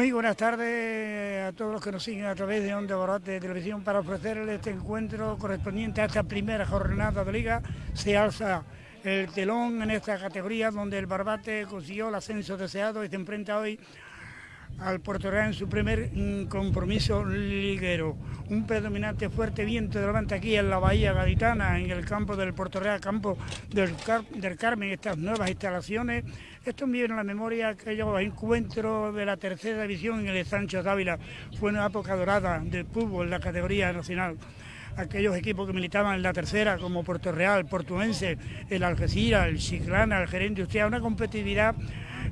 Muy buenas tardes a todos los que nos siguen a través de Onda Barbate de Televisión para ofrecerles este encuentro correspondiente a esta primera jornada de liga. Se alza el telón en esta categoría donde el Barbate consiguió el ascenso deseado y se enfrenta hoy al Puerto Real en su primer compromiso liguero. Un predominante fuerte viento de levante aquí en la Bahía Gaditana, en el campo del Puerto Real, campo del, del Carmen, estas nuevas instalaciones. Esto me viene a la memoria aquellos encuentros de la tercera división en el Sancho Dávila. Fue una época dorada del fútbol la categoría nacional aquellos equipos que militaban en la tercera, como Puerto Real, Portuense, el Algeciras, el Chiclana, el Gerente Usted, una competitividad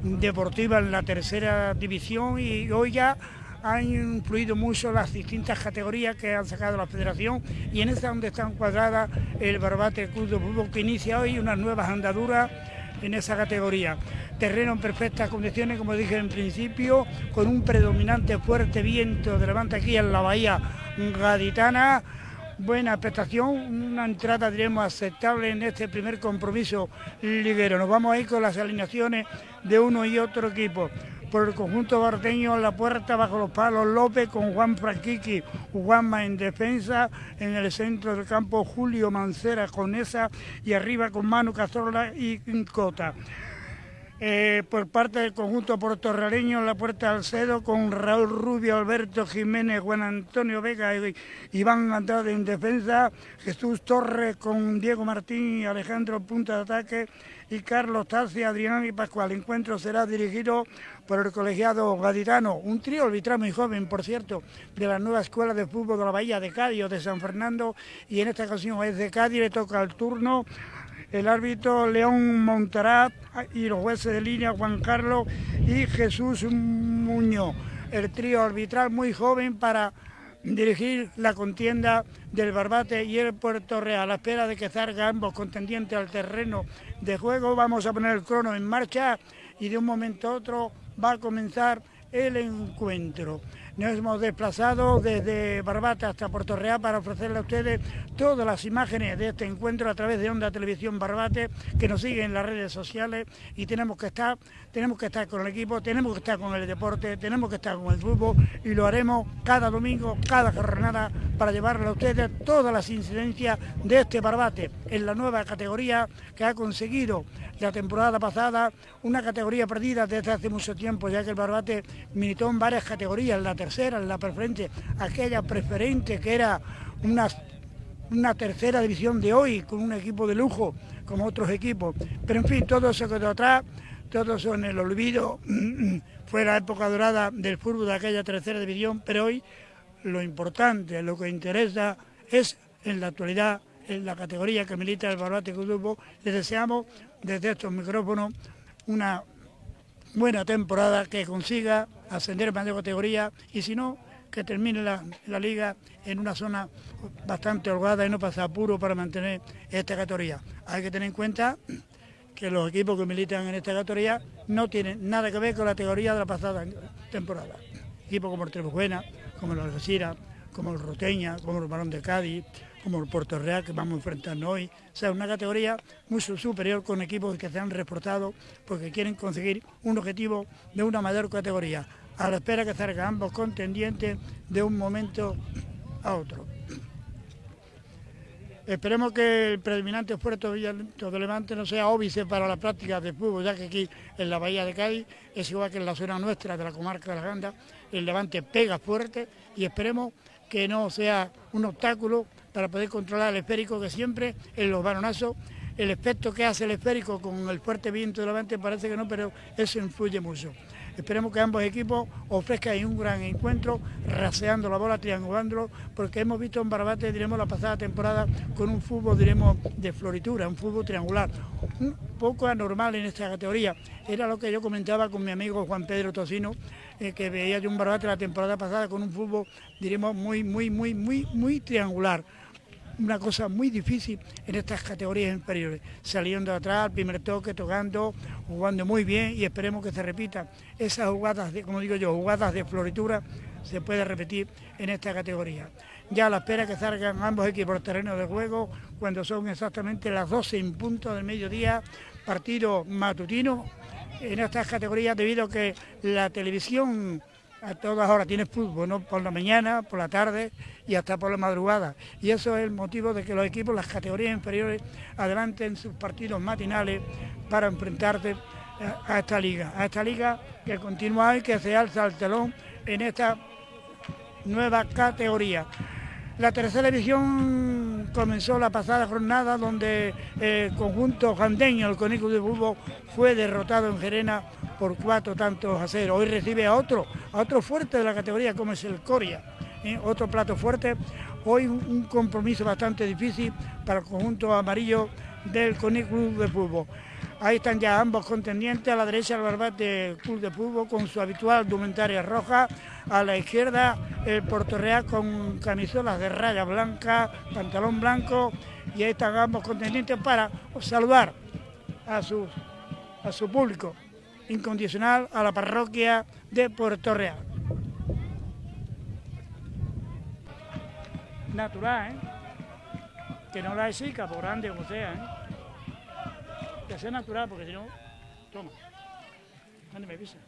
deportiva en la tercera división y hoy ya han influido mucho las distintas categorías que han sacado la federación y en esta donde está encuadrada el Barbate Club de Fútbol que inicia hoy unas nuevas andaduras en esa categoría. Terreno en perfectas condiciones, como dije en principio, con un predominante fuerte viento de levante aquí en la bahía gaditana buena prestación, una entrada diremos aceptable en este primer compromiso liguero. Nos vamos a ir con las alineaciones de uno y otro equipo. Por el conjunto barteño en la puerta bajo los palos López con Juan Franquiqui, Juanma en defensa, en el centro del campo Julio Mancera con esa y arriba con Manu Cazorla y Cota. Eh, por parte del conjunto portorrealeño en la puerta del Cedo con Raúl Rubio, Alberto Jiménez, Juan Antonio Vega y Iván Andrade en defensa, Jesús Torres con Diego Martín y Alejandro Punta de Ataque y Carlos Tassi, Adrián y Pascual. El encuentro será dirigido por el colegiado gaditano, un trío arbitral muy joven, por cierto, de la nueva escuela de fútbol de la Bahía de Cádiz de San Fernando y en esta ocasión es de Cádiz, le toca el turno el árbitro León Montarat y los jueces de línea Juan Carlos y Jesús Muñoz. El trío arbitral muy joven para dirigir la contienda del Barbate y el Puerto Real. A la espera de que salgan ambos contendientes al terreno de juego, vamos a poner el crono en marcha y de un momento a otro va a comenzar el encuentro. Nos hemos desplazado desde Barbate hasta Puerto Real para ofrecerle a ustedes todas las imágenes de este encuentro a través de Onda Televisión Barbate, que nos siguen en las redes sociales y tenemos que estar, tenemos que estar con el equipo, tenemos que estar con el deporte, tenemos que estar con el fútbol y lo haremos cada domingo, cada jornada para llevarle a ustedes todas las incidencias de este Barbate en la nueva categoría que ha conseguido la temporada pasada, una categoría perdida desde hace mucho tiempo, ya que el Barbate militó en varias categorías, la la preferente, aquella preferente que era una, una tercera división de hoy, con un equipo de lujo, como otros equipos. Pero en fin, todo eso quedó atrás, todo eso en el olvido, fue la época dorada del fútbol de aquella tercera división, pero hoy lo importante, lo que interesa es en la actualidad en la categoría que milita el Barbate Grupo, les deseamos desde estos micrófonos una buena temporada, que consiga ascender más de categoría y si no, que termine la, liga en una zona bastante holgada y no pasa apuro para mantener esta categoría. Hay que tener en cuenta que los equipos que militan en esta categoría no tienen nada que ver con la categoría de la pasada temporada. Equipos como el Trebujuena, como el Algeciras, como el Roteña, como el Barón de Cádiz, como el Puerto Real que vamos a hoy. O sea, una categoría muy superior con equipos que se han reportado porque quieren conseguir un objetivo de una mayor categoría, a la espera que salgan ambos contendientes de un momento a otro. Esperemos que el predominante esfuerzo de Levante no sea óbice para la práctica de fútbol, ya que aquí en la Bahía de Cádiz es igual que en la zona nuestra de la comarca de la Ganda, el Levante pega fuerte y esperemos que no sea un obstáculo para poder controlar el esférico que siempre en los balonazos el efecto que hace el esférico con el fuerte viento de levante parece que no, pero eso influye mucho. Esperemos que ambos equipos ofrezcan un gran encuentro, raseando la bola, triangulándolo, porque hemos visto en Barbate, diremos, la pasada temporada con un fútbol, diremos, de floritura, un fútbol triangular, un poco anormal en esta categoría. Era lo que yo comentaba con mi amigo Juan Pedro Tocino, que veía yo un Barbate la temporada pasada con un fútbol, diremos, muy, muy, muy, muy, muy triangular una cosa muy difícil en estas categorías inferiores, saliendo atrás, al primer toque, tocando, jugando muy bien y esperemos que se repita. Esas jugadas, de, como digo yo, jugadas de floritura se puede repetir en esta categoría. Ya a la espera que salgan ambos equipos al terreno de juego, cuando son exactamente las 12 en punto del mediodía, partido matutino en estas categorías debido a que la televisión a todas horas tienes fútbol, ¿no? por la mañana, por la tarde y hasta por la madrugada. Y eso es el motivo de que los equipos, las categorías inferiores, adelanten sus partidos matinales para enfrentarte a esta liga, a esta liga que continúa y que se alza el telón en esta nueva categoría. La tercera división comenzó la pasada jornada donde el conjunto jandeño, el Cónico de Fútbol, fue derrotado en Gerena por cuatro tantos a cero. Hoy recibe a otro, a otro fuerte de la categoría como es el Coria. ¿eh? Otro plato fuerte. Hoy un compromiso bastante difícil para el conjunto amarillo del Cónico de Fútbol. Ahí están ya ambos contendientes, a la derecha el Barbate Club de Fútbol con su habitual dumentaria roja, a la izquierda el Porto Real con camisolas de raya blanca, pantalón blanco y ahí están ambos contendientes para saludar a su, a su público incondicional, a la parroquia de Puerto Real. Natural, ¿eh? Que no la chica, por grande como sea, ¿eh? Que sea natural, porque si no, toma. Mándeme visa.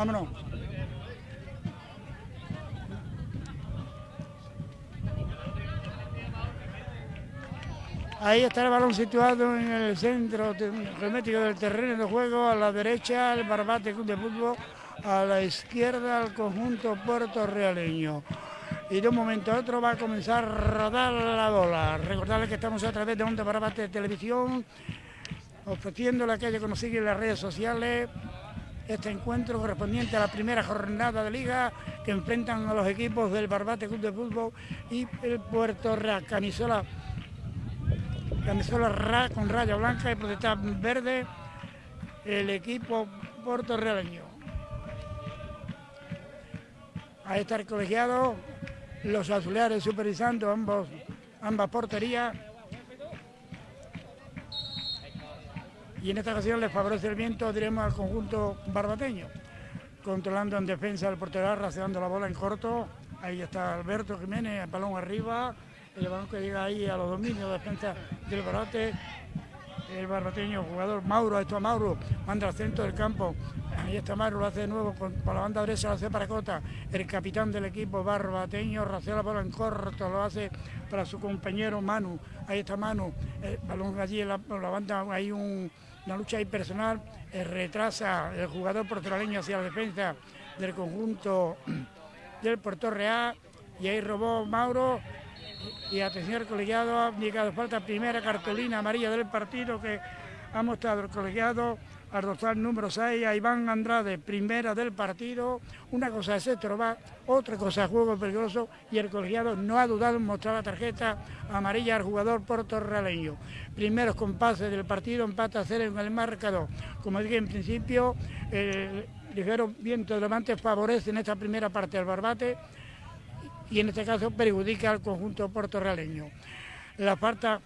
Vámonos. Ahí está el balón situado en el centro hermético del terreno de juego, a la derecha el Barbate de Fútbol, a la izquierda el conjunto puertorrealeño. Y de un momento a otro va a comenzar a rodar la bola. Recordarles que estamos a través de Onda Barbate de Televisión, ofreciendo la calle sigue en las redes sociales, este encuentro correspondiente a la primera jornada de liga que enfrentan a los equipos del Barbate Club de Fútbol y el Puerto Real. Camisola, camisola Ra con raya blanca y protesta verde, el equipo puertorrealeño. Está el colegiado, los azulares supervisando ambas porterías. Y en esta ocasión les favorece el viento, diremos al conjunto barbateño, controlando en defensa el portero, raseando la bola en corto, ahí está Alberto Jiménez, el balón arriba, el balón que llega ahí a los dominios de defensa del Barbate, el barbateño jugador Mauro, esto a Mauro, manda al centro del campo, ahí está Mauro, lo hace de nuevo con, la banda derecha, lo hace para Cota, el capitán del equipo barbateño, rasea la bola en corto, lo hace para su compañero Manu, ahí está Manu, el balón allí la, la banda, hay un una lucha impersonal eh, retrasa el jugador portoraleño hacia la defensa del conjunto del Puerto Real y ahí robó Mauro y atención al colegiado, ha indicado falta primera cartulina amarilla del partido que ha mostrado el colegiado al dorsal número 6 a Iván Andrade, primera del partido. Una cosa es esto, va, otra cosa es juego peligroso y el colegiado no ha dudado en mostrar la tarjeta amarilla al jugador portorrealeño. Primeros compases del partido, empate a cero en el marcador. Como dije en principio, el ligero viento de levante favorece en esta primera parte al Barbate y en este caso perjudica al conjunto portorrealeño. La falta...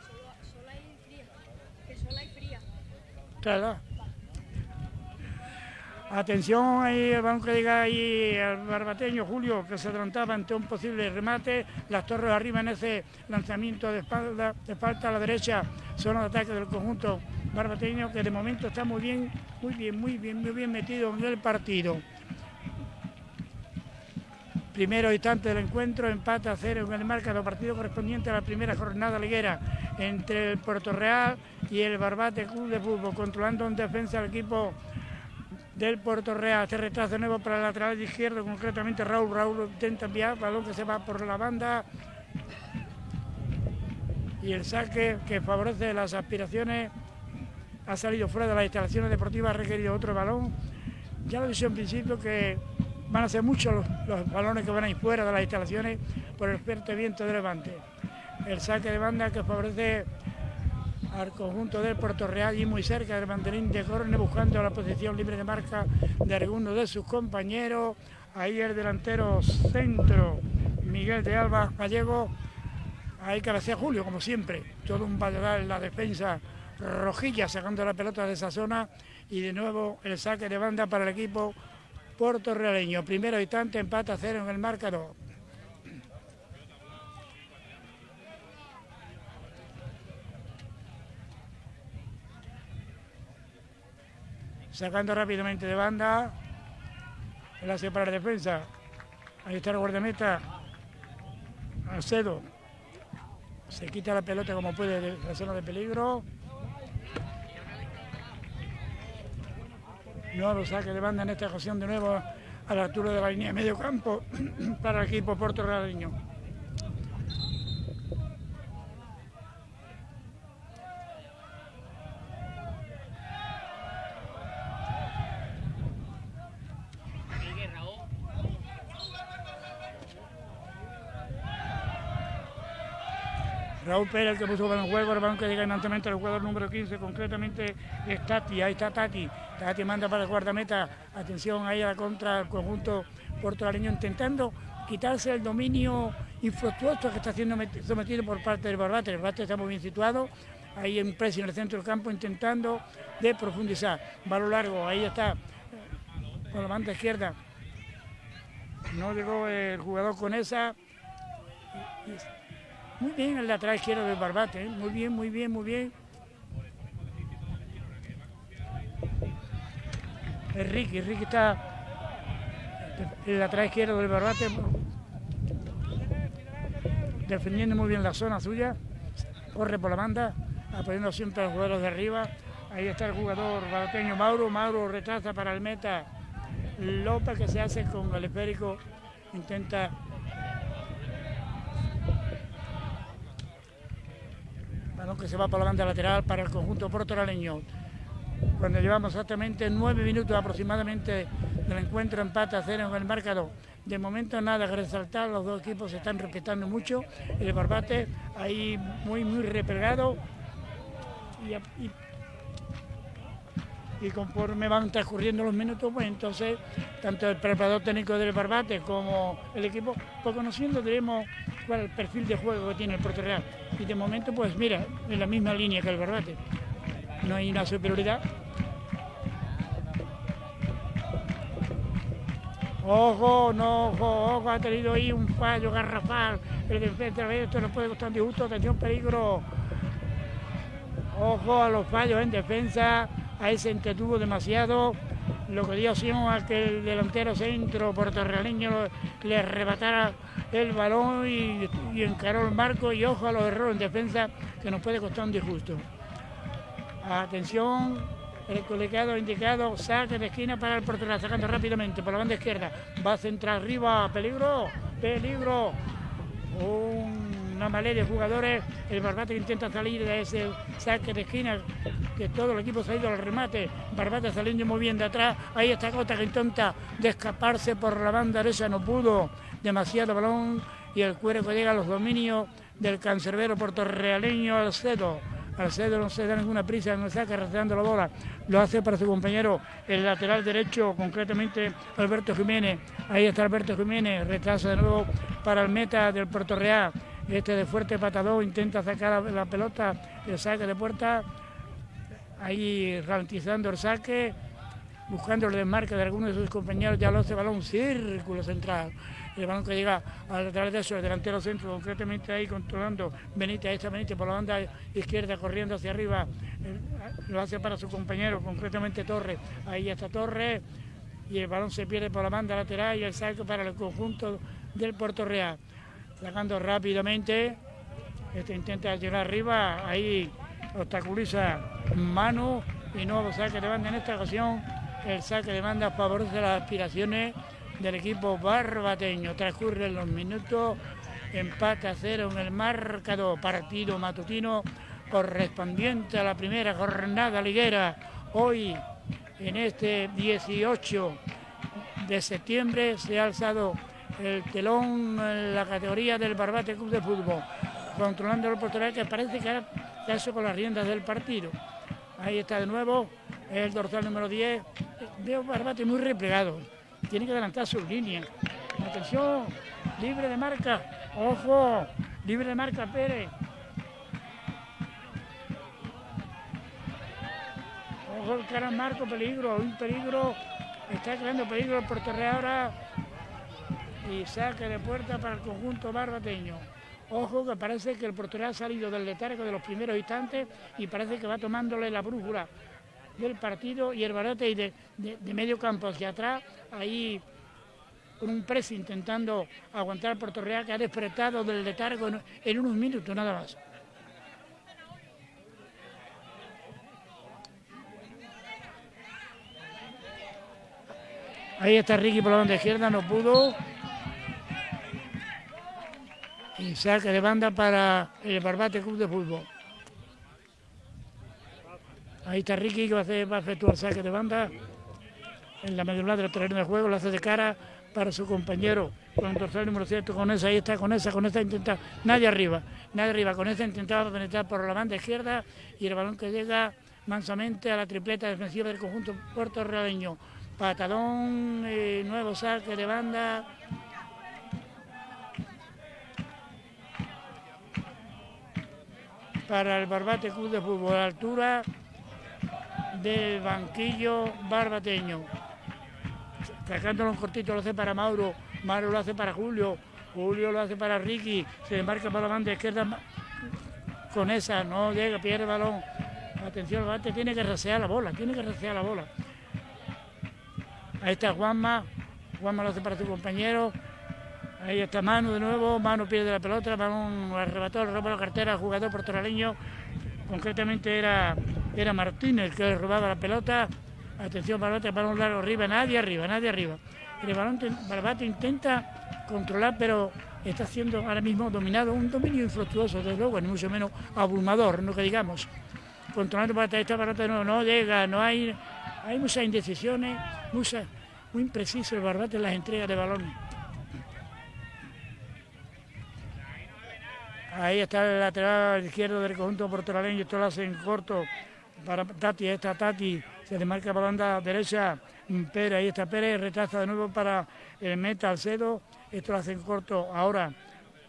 Atención ahí, vamos que diga ahí el barbateño Julio, que se adelantaba ante un posible remate. Las torres arriba en ese lanzamiento de espalda, de falta a la derecha, zona de ataque del conjunto barbateño, que de momento está muy bien, muy bien, muy bien, muy bien metido en el partido. Primero instante del encuentro, empate a cero en el marcado partido correspondiente a la primera jornada liguera entre el Puerto Real y el Barbate Club de Fútbol, controlando en defensa al equipo del Puerto Real. Se retraso nuevo para el lateral izquierdo, concretamente Raúl. Raúl intenta enviar, balón que se va por la banda. Y el saque que favorece las aspiraciones ha salido fuera de las instalaciones deportivas, ha requerido otro balón. Ya lo dije en principio que van a ser muchos los, balones que van a ir fuera de las instalaciones por el fuerte viento de levante. El saque de banda que favorece al conjunto del Puerto Real y muy cerca del banderín de Corne buscando la posición libre de marca de alguno de sus compañeros. Ahí el delantero centro, Miguel de Alba Gallego. Ahí cabecea Julio, como siempre. Todo un valladal en la defensa rojilla sacando la pelota de esa zona. Y de nuevo el saque de banda para el equipo puertorrealeño. Primero instante, empate a cero en el marcador. Sacando rápidamente de banda. El hace para la defensa. Ahí está el guardameta. Alcedo. Se quita la pelota como puede de la zona de peligro. Nuevo saque de banda en esta ocasión de nuevo a la altura de la línea de medio campo para el equipo puertorriqueño. Raúl Pérez, el que puso en el juego, el balón que llega inmediatamente al jugador número 15, concretamente es Tati, ahí está Tati. Tati manda para el guardameta, atención ahí a la contra del conjunto puertorriqueño intentando quitarse el dominio infructuoso que está siendo sometido por parte del Barbate. El Barbate está muy bien situado, ahí en precio en el centro del campo intentando de profundizar. Balón largo, ahí está, con la banda izquierda. No llegó el jugador con esa. Muy bien el lateral izquierdo del Barbate, ¿eh? muy bien, muy bien, muy bien. Ricky, Ricky está el lateral izquierdo del Barbate defendiendo muy bien la zona suya, corre por la banda, apoyando siempre a los jugadores de arriba. Ahí está el jugador barbateño Mauro, Mauro retrasa para el meta López que se hace con el esférico, intenta que se va por la banda lateral para el conjunto portoraleño. Cuando llevamos exactamente nueve minutos aproximadamente del encuentro empate a cero en el marcador. De momento nada que resaltar, los dos equipos se están respetando mucho. El Barbate ahí muy, muy replegado. Y, conforme van transcurriendo los minutos, pues entonces tanto el preparador técnico del Barbate como el equipo, pues conociendo tenemos cuál el perfil de juego que tiene el Puerto Real. Y de momento, pues mira, en la misma línea que el Barbate. No hay una superioridad. Ojo, no, ojo, ojo, ha tenido ahí un fallo garrafal. El defensa, esto no puede costar disgusto, atención, peligro. Ojo a los fallos en defensa, ahí se entretuvo demasiado lo que dio opción a que el delantero centro puertorrealeño le arrebatara el balón y, encaró el marco y ojo a los errores en defensa que nos puede costar un disgusto. Atención, el colegado indicado, saque de esquina para el portero, sacando rápidamente por la banda izquierda. Va a centrar arriba, peligro, peligro. Una malea de jugadores, el Barbate intenta salir de ese saque de esquina, que todo el equipo ha ido al remate. Barbate saliendo muy bien de atrás, ahí está Cota que intenta escaparse por la banda derecha, no pudo demasiado balón y el cuero que llega a los dominios del cancerbero puertorrealeño Alcedo. Alcedo no se da ninguna prisa, no saca rastreando la bola, lo hace para su compañero, el lateral derecho, concretamente Alberto Jiménez. Ahí está Alberto Jiménez, retrasa de nuevo para el meta del Puerto Real. Este de fuerte patador intenta sacar la pelota, el saque de puerta, ahí ralentizando el saque buscando el desmarque de algunos de sus compañeros, ya lo hace balón círculo central. El balón que llega a través de eso, el delantero centro, concretamente ahí controlando Benítez, está Benítez por la banda izquierda, corriendo hacia arriba, lo hace para su compañero, concretamente Torres. Ahí está Torres y el balón se pierde por la banda lateral y el saque para el conjunto del Puerto Real. Sacando rápidamente, este intenta llegar arriba, ahí obstaculiza mano y nuevo saque de banda en esta ocasión. El saque de banda favorece las aspiraciones del equipo barbateño. Transcurren los minutos, empate a cero en el marcado partido matutino correspondiente a la primera jornada liguera. Hoy, en este 18 de septiembre, se ha alzado el telón en la categoría del Barbate Club de Fútbol, controlando el portero que parece que ha hecho con las riendas del partido. Ahí está de nuevo el dorsal número 10. Veo Barbate muy replegado. Tiene que adelantar sus líneas. Atención, libre de marca. Ojo, libre de marca Pérez. Ojo, el cara Marco, peligro, un peligro. Está creando peligro el portero ahora. Y saque de puerta para el conjunto barbateño. Ojo que parece que el portero ha salido del letargo de los primeros instantes y parece que va tomándole la brújula del partido y el barate y de, medio campo hacia atrás, ahí con un press intentando aguantar al Puerto que ha despertado del letargo en, unos minutos nada más. Ahí está Ricky por la banda izquierda, no pudo. Y saque de banda para el Barbate Club de Fútbol. Ahí está Ricky que va a, hacer, va saque de banda en la medular del terreno de juego, lo hace de cara para su compañero con el dorsal número 7, con esa, ahí está, con esa, con esa intenta, nadie arriba, nadie arriba, con esa intentaba penetrar por la banda izquierda y el balón que llega mansamente a la tripleta defensiva del conjunto puertorrealeño. Patadón, eh, nuevo saque de banda, para el Barbate Club de Fútbol. Altura del banquillo barbateño. Sacándolo un cortito lo hace para Mauro, Mauro lo hace para Julio, Julio lo hace para Ricky, se embarca para la banda izquierda con esa, no llega, pierde el balón. Atención, el bate tiene que rasear la bola, tiene que rasear la bola. Ahí está Juanma, Juanma lo hace para su compañero. Ahí está Manu de nuevo, Manu pierde la pelota, Manu arrebató, roba la cartera jugador portoraleño. Concretamente era era Martínez que robaba la pelota. Atención, Barbate, balón largo arriba, nadie arriba, nadie arriba. El balón Barbate intenta controlar, pero está siendo ahora mismo dominado, un dominio infructuoso, desde luego, ni mucho menos abrumador, no que digamos. Controlando para esta Barbate no, no llega, no hay, hay muchas indecisiones, muy impreciso el Barbate en las entregas de balones. Ahí está el lateral izquierdo del conjunto portoraleño, esto lo hace en corto para Tati, esta Tati. Se desmarca por la banda derecha, Pérez, ahí está Pérez, retraza de nuevo para el meta Alcedo, esto lo hace en corto ahora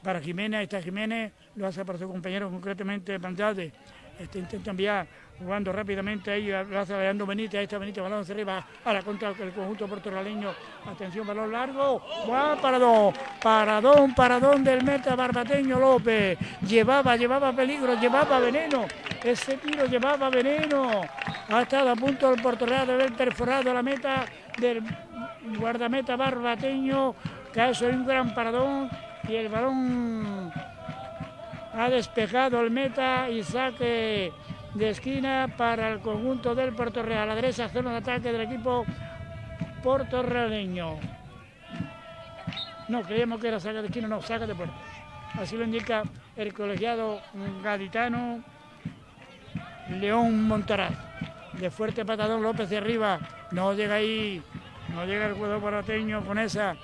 para Jiménez, ahí está Jiménez, lo hace para su compañero concretamente Pandade, este intenta enviar jugando rápidamente ahí, lo hace Leandro Benítez, ahí está Benítez, balón hacia arriba, la contra el conjunto portoraleño, atención, balón largo, ¡Guau, paradón, paradón, paradón del meta barbateño López, llevaba, llevaba peligro, llevaba veneno, ese tiro llevaba veneno, ha estado a punto el Real de haber perforado la meta del guardameta barbateño, ha hecho un gran paradón y el balón ha despejado el meta y saque de esquina para el conjunto del Puerto Real. A la derecha, zona de ataque del equipo portorrealeño. No, creíamos que era saca de esquina, no, saca de puerta. Así lo indica el colegiado gaditano León Montaraz. De fuerte patadón López de arriba. No llega ahí, no llega el jugador barateño con esa.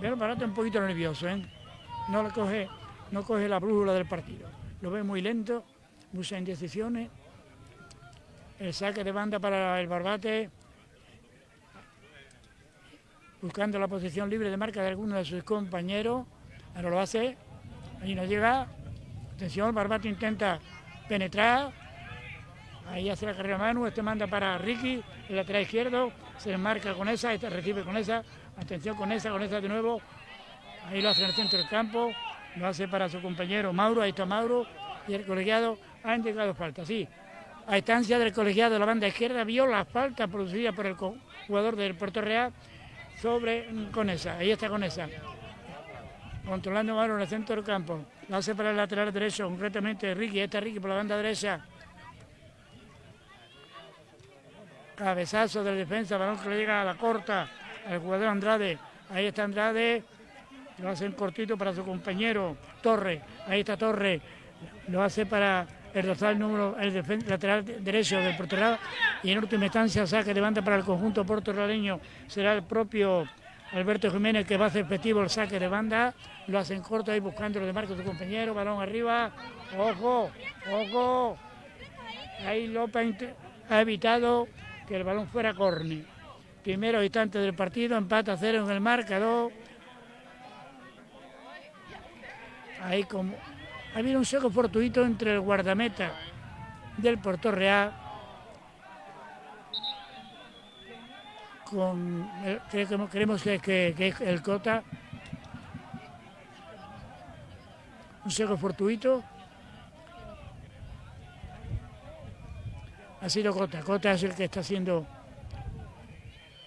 Pero Barato un poquito nervioso, ¿eh? No le coge, no coge la brújula del partido lo ve muy lento, muchas indecisiones. El saque de banda para el Barbate, buscando la posición libre de marca de alguno de sus compañeros. Ahora lo hace, ahí no llega. Atención, el Barbate intenta penetrar. Ahí hace la carrera Manu, este manda para Ricky, el lateral izquierdo, se marca con esa, este recibe con esa, atención con esa, con esa de nuevo. Ahí lo hace en el centro del campo, lo hace para su compañero Mauro, ahí está Mauro, y el colegiado ha indicado falta, sí. A instancia del colegiado de la banda izquierda vio la falta producida por el jugador del Puerto Real sobre Conesa, ahí está Conesa. Controlando Mauro en el centro del campo, lo hace para el lateral derecho, concretamente Ricky, está Ricky por la banda derecha. Cabezazo de defensa, balón que le llega a la corta al jugador Andrade. Ahí está Andrade, lo hace en cortito para su compañero Torre. Ahí está Torre, lo hace para el dorsal número, el lateral derecho del portero y en última instancia saque de banda para el conjunto portoraleño será el propio Alberto Jiménez que va a hacer efectivo el saque de banda, lo hace en corto ahí buscando lo de Marco su compañero, balón arriba, ojo, ojo, ahí López ha evitado que el balón fuera córner. Primero instante del partido, empate a cero en el marcador. Ahí como ha habido un seco fortuito entre el guardameta del Puerto Real creemos que, es el Cota. Un seco fortuito. Ha sido Cota. Cota es el que está haciendo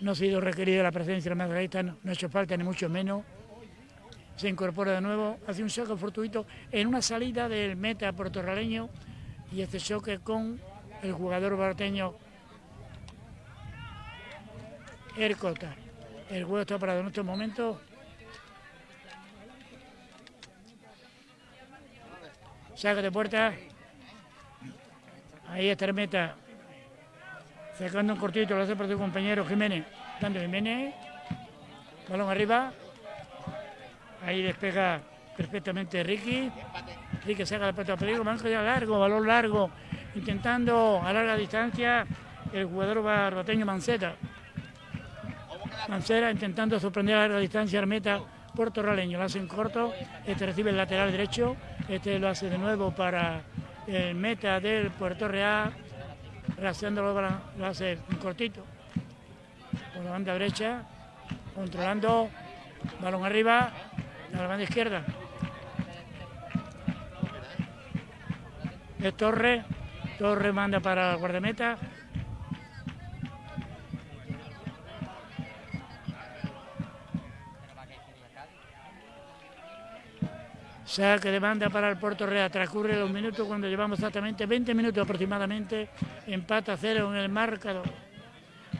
no ha sido requerida la presencia de la Margarita no ha hecho falta ni mucho menos se incorpora de nuevo, hace un saco fortuito en una salida del meta puertorraleño y este choque con el jugador barteño Ercota. El juego está parado en estos momentos. Saca de puerta. Ahí está el meta. Sacando un cortito, lo hace para su compañero Jiménez. Dando Jiménez. Balón arriba. Ahí despega perfectamente Ricky. Ricky saca la pelota peligro, manco ya largo, balón largo, intentando a larga distancia el jugador barbateño Manceta. Mancera intentando sorprender a larga distancia al meta puertorraleño. Lo hace en corto, este recibe el lateral derecho, este lo hace de nuevo para el meta del Puerto Real, raseándolo, lo hace en cortito, por la banda derecha, controlando, balón arriba, a la banda izquierda. Es Torre. Torre manda para guardameta. Saque de banda para el Puerto Real. Transcurre los minutos cuando llevamos exactamente 20 minutos aproximadamente. Empata cero en el marcador.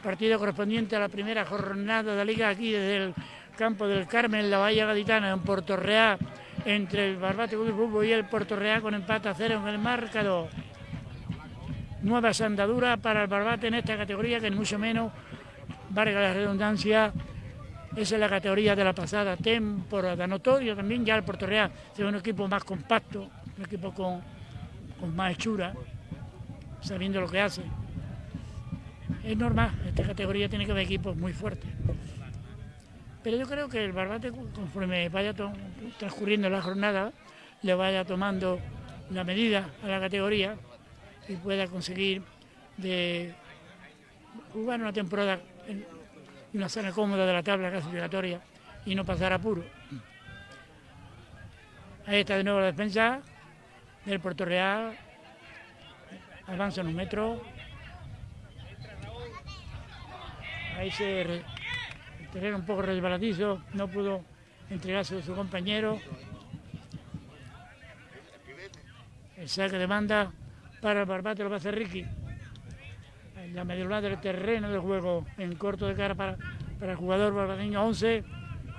Partido correspondiente a la primera jornada de la liga aquí desde el campo del Carmen, la Bahía Gaditana, en Puerto Real, entre el Barbate Club y el Puerto Real con empate a cero en el marcador. Nueva sandadura para el Barbate en esta categoría, que ni mucho menos, valga la redundancia, esa es la categoría de la pasada temporada. Notorio también ya el Puerto Real es un equipo más compacto, un equipo con, con más hechura, sabiendo lo que hace. Es normal, esta categoría tiene que haber equipos muy fuertes. Pero yo creo que el Barbate, conforme vaya transcurriendo la jornada, le vaya tomando la medida a la categoría y pueda conseguir jugar una temporada en una zona cómoda de la tabla clasificatoria y no pasar apuro. Ahí está de nuevo la defensa del Puerto Real. Avanza en un metro. Ahí se era un poco resbaladizo, no pudo entregarse a su compañero. El saque de banda para el Barbate lo va a hacer Ricky. La medialidad del terreno del juego, en corto de cara para, para el jugador barbadeño 11,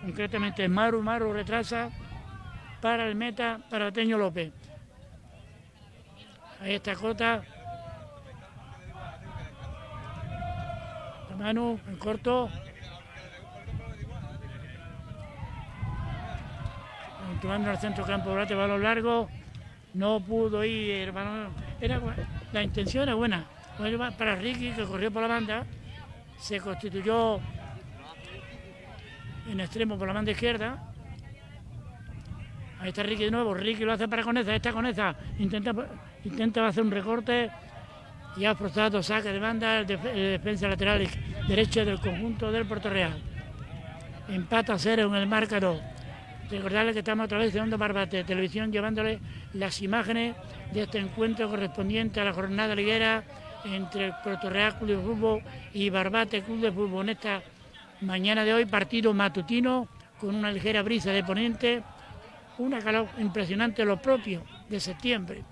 concretamente Maru, Maru retrasa para el meta, para Teño López. Ahí está Cota. Manu en corto, al centro campo Brate, balón largo, no pudo ir, era, la intención era buena, para Ricky que corrió por la banda, se constituyó en extremo por la banda izquierda, ahí está Ricky de nuevo, Ricky lo hace para Coneza, está Coneza, intenta, intenta hacer un recorte. Y ha forzado saque de banda. El, defensa lateral derecho del conjunto del Puerto Real. Empata cero en el marcador. Recordarles que estamos a través de Onda Barbate Televisión llevándole las imágenes de este encuentro correspondiente a la jornada liguera entre Puerto Real Club de Fútbol y Barbate Club de Fútbol. En esta mañana de hoy, partido matutino con una ligera brisa de ponente, una calor impresionante, lo propio de septiembre,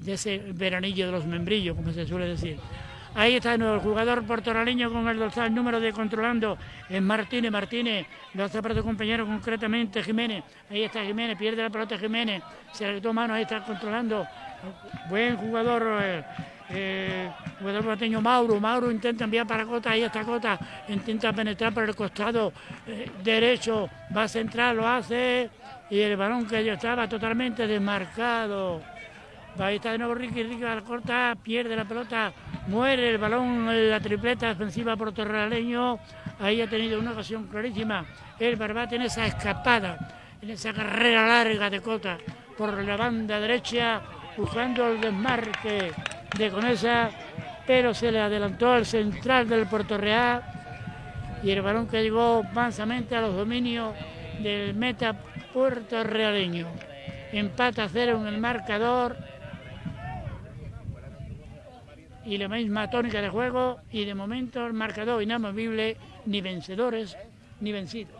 de ese veranillo de los membrillos, como se suele decir. Ahí está el jugador portoraleño con el dorsal número de controlando en Martínez. Martínez lo hace para su compañero concretamente Jiménez. Ahí está Jiménez, pierde la pelota Jiménez. Se le toma mano, ahí está controlando. Buen jugador. Eh, eh, jugador porteño Mauro, Mauro intenta enviar para Cota, ahí está Cota, intenta penetrar por el costado eh, derecho, va a centrar, lo hace, y el balón que ya estaba totalmente desmarcado. Ahí está de nuevo Ricky, Ricky la corta, pierde la pelota, muere el balón en la tripleta defensiva por Torraleño. Ahí ha tenido una ocasión clarísima el Barbate en esa escapada, en esa carrera larga de Cota por la banda derecha, buscando el desmarque de Conesa, pero se le adelantó al central del Puerto Real y el balón que llegó mansamente a los dominios del meta puertorrealeño. Empata cero en el marcador y la misma tónica de juego y de momento el marcador inamovible, ni vencedores ni vencidos.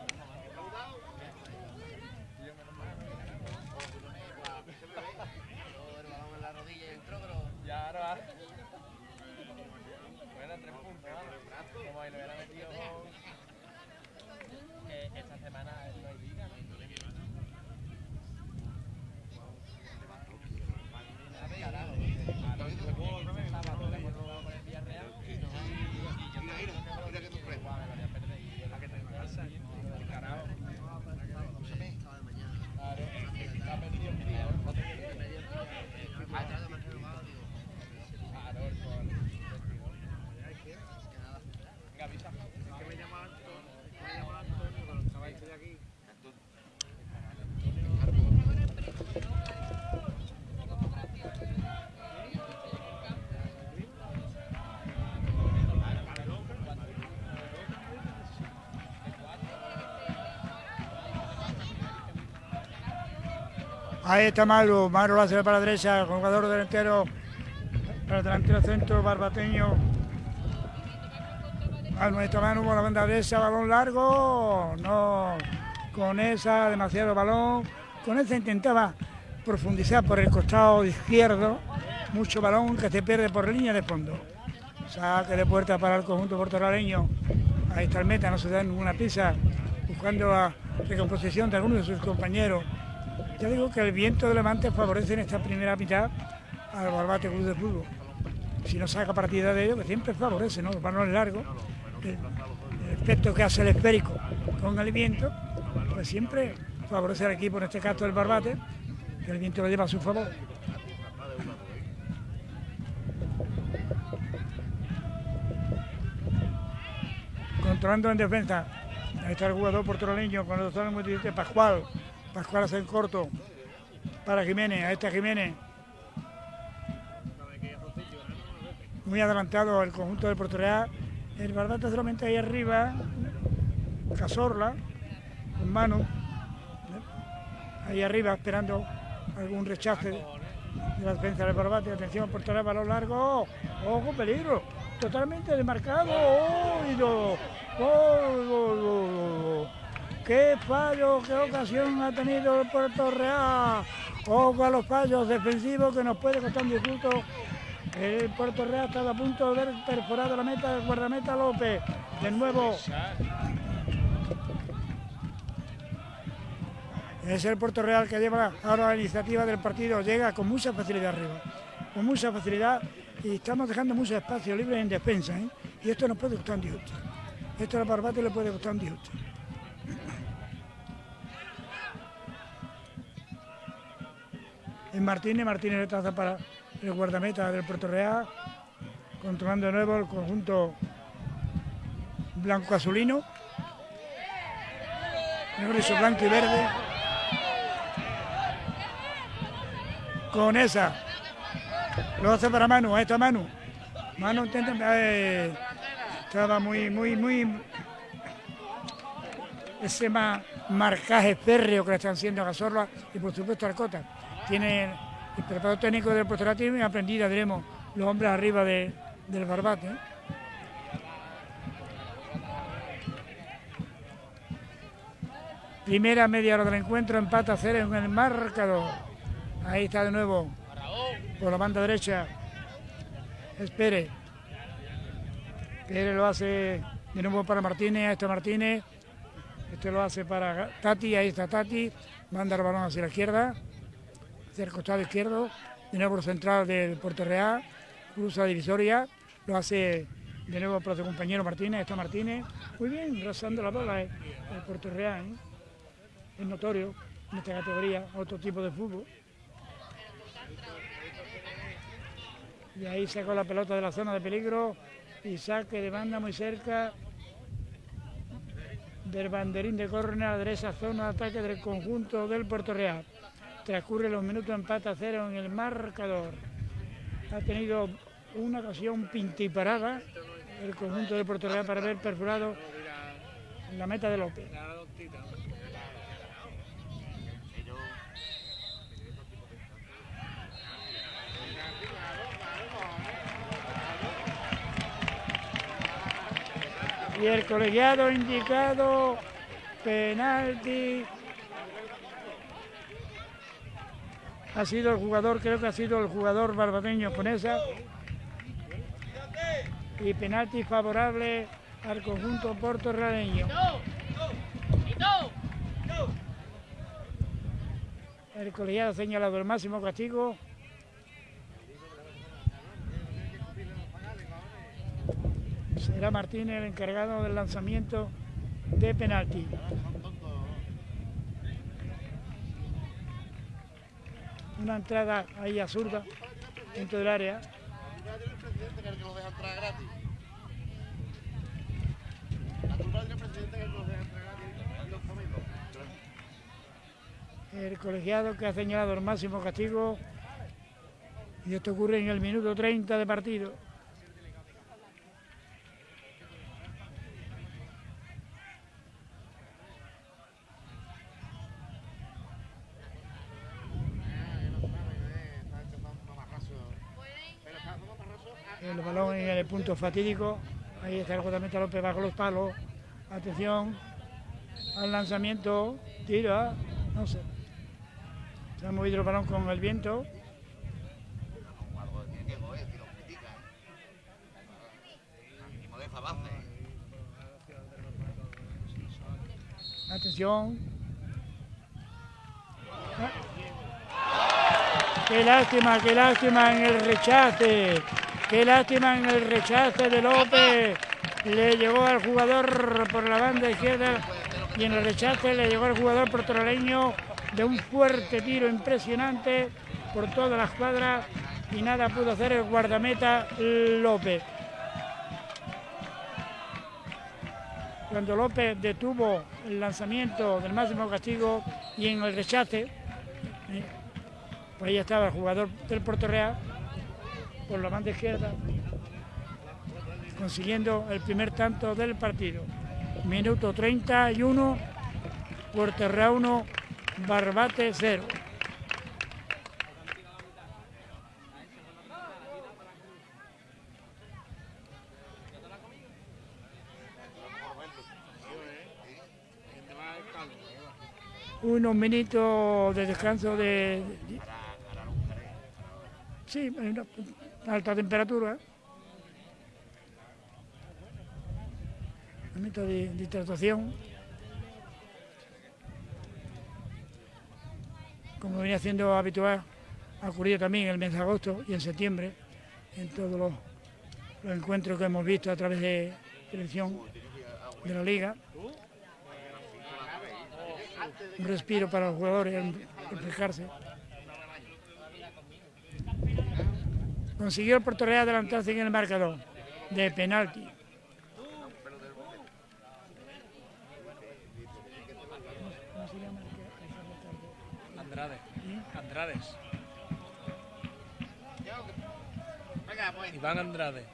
Ahí está Maru, Maru lo hace para la derecha, jugador delantero, para el delantero centro, barbateño. Al nuestro Manu con la banda derecha, balón largo, no, con esa, demasiado balón. Con esa intentaba profundizar por el costado izquierdo, mucho balón que se pierde por línea de fondo. Saque de puerta para el conjunto portoraleño. Ahí está el meta, no se da ninguna pisa, buscando la recomposición de algunos de sus compañeros. Ya digo que el viento de Levante favorece en esta primera mitad al Barbate Club de Fútbol. Si no saca partida de ello, que siempre favorece, ¿no? Los balones largos, el, el efecto que hace el esférico con el viento, pues siempre favorece al equipo, en este caso el Barbate, que el viento lo lleva a su favor. Controlando en defensa. Ahí está el jugador portoroleño con los dos muy Pascual. Pascual hace en corto para Jiménez, a este Jiménez. Muy adelantado el conjunto del Puerto Real. El Barbata solamente ahí arriba, Casorla, con mano, ahí arriba esperando algún rechace de la defensa del Barbate. Atención, Puerto Real, balón largo, ojo, peligro, totalmente demarcado. ¡Oh! ¡Oh! Qué fallo, qué ocasión ha tenido el Puerto Real. Ojo a los fallos defensivos que nos puede costar un disfruto. El Puerto Real está a punto de ver perforado la meta del guardameta López. De nuevo. Es el Puerto Real que lleva ahora la iniciativa del partido. Llega con mucha facilidad arriba. Con mucha facilidad. Y estamos dejando mucho espacio libre en defensa. ¿eh? Y esto nos puede gustar un disgusto. Esto a Barbate le puede gustar un disgusto. En Martínez, Martínez le traza para el guardameta del Puerto Real, controlando de nuevo el conjunto blanco-azulino, eso blanco y verde, con esa, lo hace para Manu, a esta Manu, Mano intenta, eh, estaba muy, muy, muy ese marcaje férreo que le están haciendo a Cazorla y por supuesto a Arcota. Tiene el preparador técnico del porterativo y aprendida, diremos, los hombres arriba del barbate. Primera media hora del encuentro, empata cero en el marcador. Ahí está de nuevo, por la banda derecha, Espere. Espere lo hace de nuevo para Martínez, a este Martínez. Este lo hace para Tati, ahí está Tati. Manda el balón hacia la izquierda, hacia el costado izquierdo. De nuevo central del Puerto Real, cruza divisoria. Lo hace de nuevo para su compañero Martínez, está Martínez. Muy bien, rozando la bola eh, el Puerto Real. ¿eh? Es notorio en esta categoría, otro tipo de fútbol. Y ahí sacó la pelota de la zona de peligro y saque de banda muy cerca del banderín de córner de esa zona de ataque del conjunto del Puerto Real. Transcurre los minutos empate a cero en el marcador. Ha tenido una ocasión pintiparada el conjunto del Puerto Real para haber perforado la meta de López. Y el colegiado indicado penalti. Ha sido el jugador, creo que ha sido el jugador barbadeño con esa. Y penalti favorable al conjunto portorradeño. El colegiado ha señalado el máximo castigo Será Martínez el encargado del lanzamiento de penalti. Una entrada ahí absurda dentro del área. El colegiado que ha señalado el máximo castigo y esto ocurre en el minuto 30 de partido. El balón en el punto fatídico. Ahí está el JM López bajo los palos. Atención al lanzamiento. Tira. No sé. Se ha movido el balón con el viento. Atención. Qué lástima, qué lástima en el rechace. Qué lástima en el rechace de López. Le llegó al jugador por la banda izquierda y en el rechace le llegó al jugador portoraleño de un fuerte tiro impresionante por todas las cuadras y nada pudo hacer el guardameta López. Cuando López detuvo el lanzamiento del máximo castigo y en el rechace, eh, pues ahí estaba el jugador del Puerto Real por la banda izquierda, consiguiendo el primer tanto del partido. Minuto 31, Puerto 1, Barbate 0. unos minutos de descanso de... Sí, alta temperatura. Momento de, de hidratación. Como venía siendo habitual, ha ocurrido también en el mes de agosto y en septiembre, en todos los, encuentros que hemos visto a través de televisión de la liga. Un respiro para los jugadores, reflejarse. Consiguió el Real adelantarse en el marcador de penalti. Andrade. Andrades. Iván Andrade.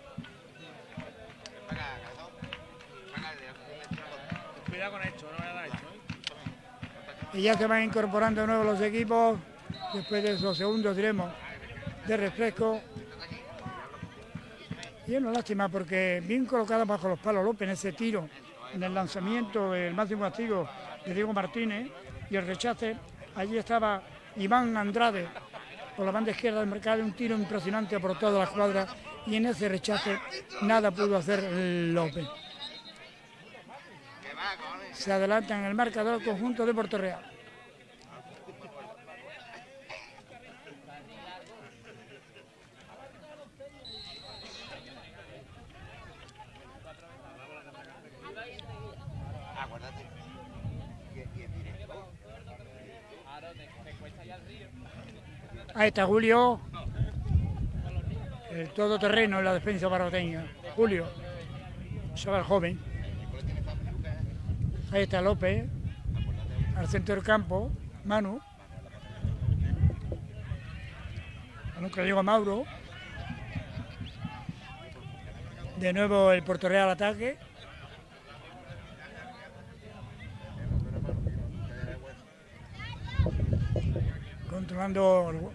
Cuidado con esto, no me esto. ¿eh? Y ya se van incorporando de nuevo los equipos, después de esos segundos, diremos, de refresco. Y es una lástima porque bien colocado bajo los palos López en ese tiro, en el lanzamiento del máximo castigo de Diego Martínez y el rechace, allí estaba Iván Andrade por la banda izquierda del mercado, un tiro impresionante por toda la cuadra y en ese rechace nada pudo hacer López. Se adelanta en el marcador conjunto de Puerto Real. Ahí está Julio. El todoterreno en la defensa barroteña. Julio. Chaval joven. Ahí está López. Al centro del campo. Manu. Que llega Mauro. De nuevo el Puerto Real ataque. Controlando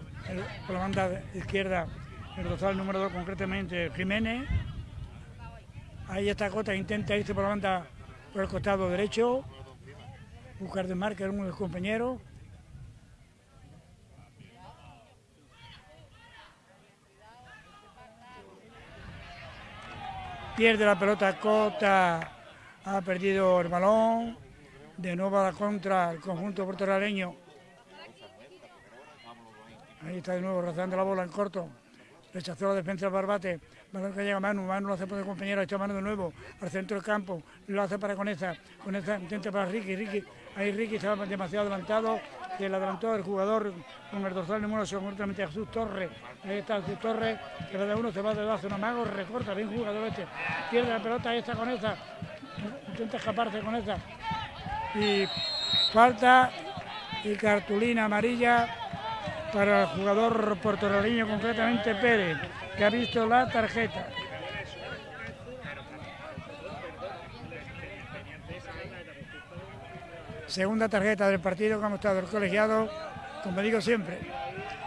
por la banda izquierda, el dorsal número 2 concretamente Jiménez. Ahí está Cota, intenta irse por la banda por el costado derecho, buscar de marca uno de los compañeros. Pierde la pelota Cota, ha perdido el balón, de nuevo a la contra el conjunto puertorriqueño Ahí está de nuevo rozando la bola en corto. Rechazó la defensa del Barbate. Balón que llega Manu. Manu lo hace por el compañero. Echa mano de nuevo al centro del campo. Lo hace para Coneza. Coneza intenta para Ricky. Ricky. Ahí Ricky estaba demasiado adelantado. Se le adelantó el jugador con el dorsal número 8, concretamente Jesús Torres. Ahí está Jesús Torres. Que va de uno, se va de dos, hace un amago. Recorta bien jugador este. Pierde la pelota. Ahí está Coneza. Intenta escaparse con esa. Y falta y cartulina amarilla para el jugador puertorriqueño, concretamente Pérez, que ha visto la tarjeta. Segunda tarjeta del partido como está el colegiado, como digo siempre,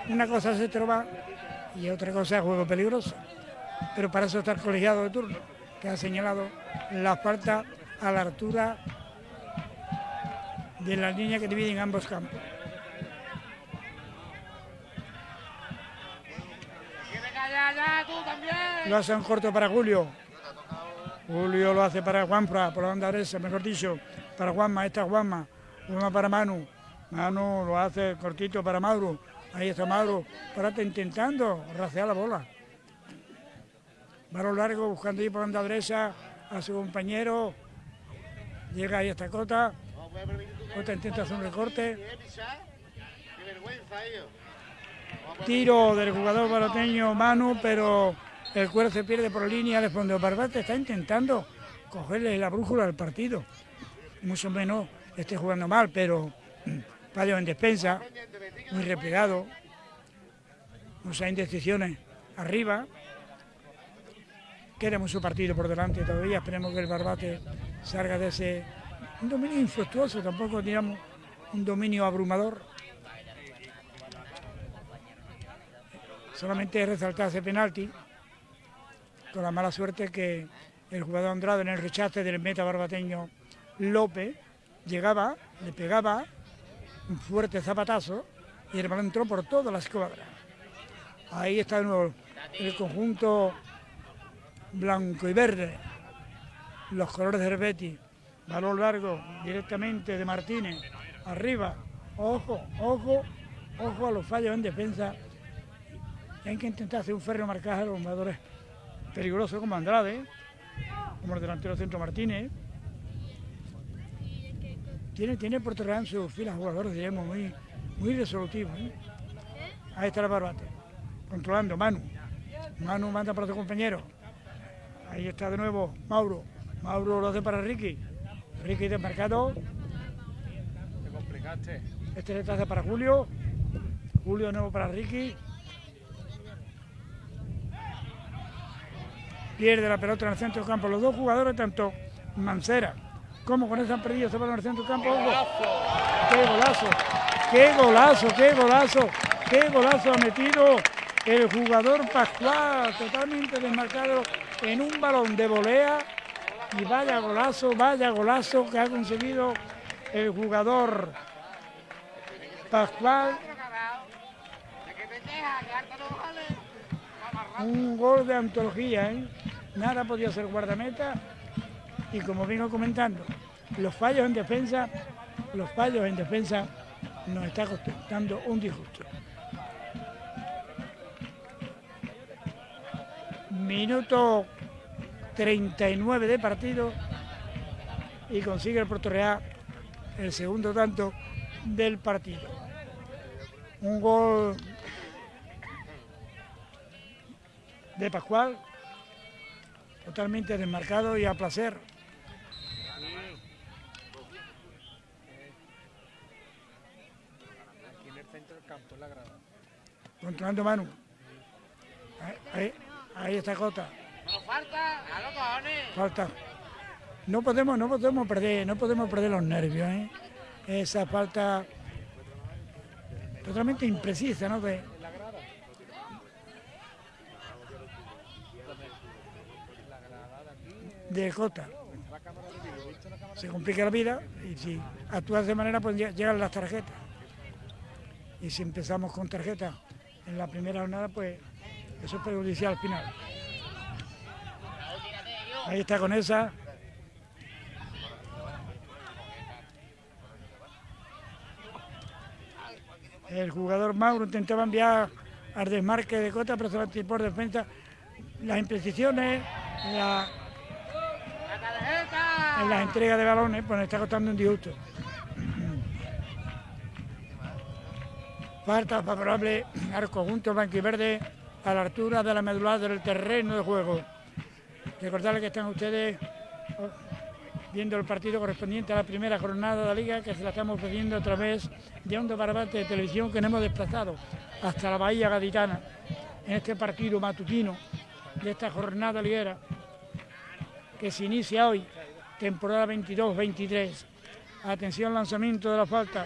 una cosa es trova y otra cosa es juego peligroso. Pero para eso está el colegiado de turno, que ha señalado la falta a la altura de la línea que dividen ambos campos. Lo hace en corto para Julio. Julio lo hace para Juanfra, por la banda derecha, mejor dicho, para Juanma, esta Juanma. Juanma para Manu. Manu lo hace cortito para Mauro. Ahí está Mauro, parate intentando racear la bola. Balón largo, buscando ahí por la banda derecha a su compañero. Llega ahí esta Cota. Cota intenta hacer un recorte. Tiro del jugador baloteño Manu, pero el cuero se pierde por línea de fondo. Barbate está intentando cogerle la brújula al partido. Mucho menos esté jugando mal, pero Padio en despensa, muy replegado, muchas indecisiones arriba. Queremos su partido por delante todavía, esperemos que el Barbate salga de ese dominio infructuoso, tampoco digamos un dominio abrumador. Solamente resaltar ese penalti, con la mala suerte que el jugador Andrade en el rechace del meta barbateño López llegaba, le pegaba un fuerte zapatazo y el balón entró por toda la escuadra. Ahí está de nuevo el conjunto blanco y verde, los colores del Betis, balón largo directamente de Martínez, arriba, ojo, ojo, ojo a los fallos en defensa hay que intentar hacer un ferro marcaje a los jugadores peligrosos como Andrade, como el delantero centro Martínez. Tiene, tiene Puerto Real en sus filas jugadores, digamos, muy, muy resolutivos. ¿eh? Ahí está el barbate, controlando Manu. Manu manda para su compañero. Ahí está de nuevo Mauro. Mauro lo hace para Ricky. Ricky desmarcado. Te complicaste. Este hace para Julio. Julio de nuevo para Ricky. Pierde la pelota en el centro del campo. Los dos jugadores, tanto Mancera como con ese han perdido se van al centro del campo. ¡Qué golazo! ¡Qué golazo! ¡Qué golazo! ¡Qué golazo ha metido el jugador Pascual! Totalmente desmarcado en un balón de volea. Y vaya golazo, vaya golazo que ha conseguido el jugador Pascual. Un gol de antología, ¿eh? Nada podía ser guardameta. Y como vengo comentando, los fallos en defensa, los fallos en defensa nos está costando un disgusto. Minuto 39 de partido y consigue el Puerto Real el segundo tanto del partido. Un gol de Pascual, totalmente desmarcado y a placer. Controlando Manu. Ahí, ahí, está Cota. falta, Falta. No podemos, no podemos perder, no podemos perder los nervios, ¿eh? Esa falta totalmente imprecisa, ¿no? De, de Jota. Se complica la vida y si actúas de manera pues llegan las tarjetas. Y si empezamos con tarjetas en la primera jornada, pues eso es perjudicial al final. Ahí está con esa. El jugador Mauro intentaba enviar al desmarque de Cota, pero se por defensa. Las imprecisiones, la en las entregas de balones, pues nos está costando un disgusto. Falta favorable al conjunto verde a la altura de la medular del terreno de juego. Recordarles que están ustedes oh, viendo el partido correspondiente a la primera jornada de la liga que se la estamos ofreciendo a través de un Barbate de televisión que nos hemos desplazado hasta la Bahía Gaditana en este partido matutino de esta jornada liguera que se inicia hoy temporada 22-23. Atención, lanzamiento de la falta.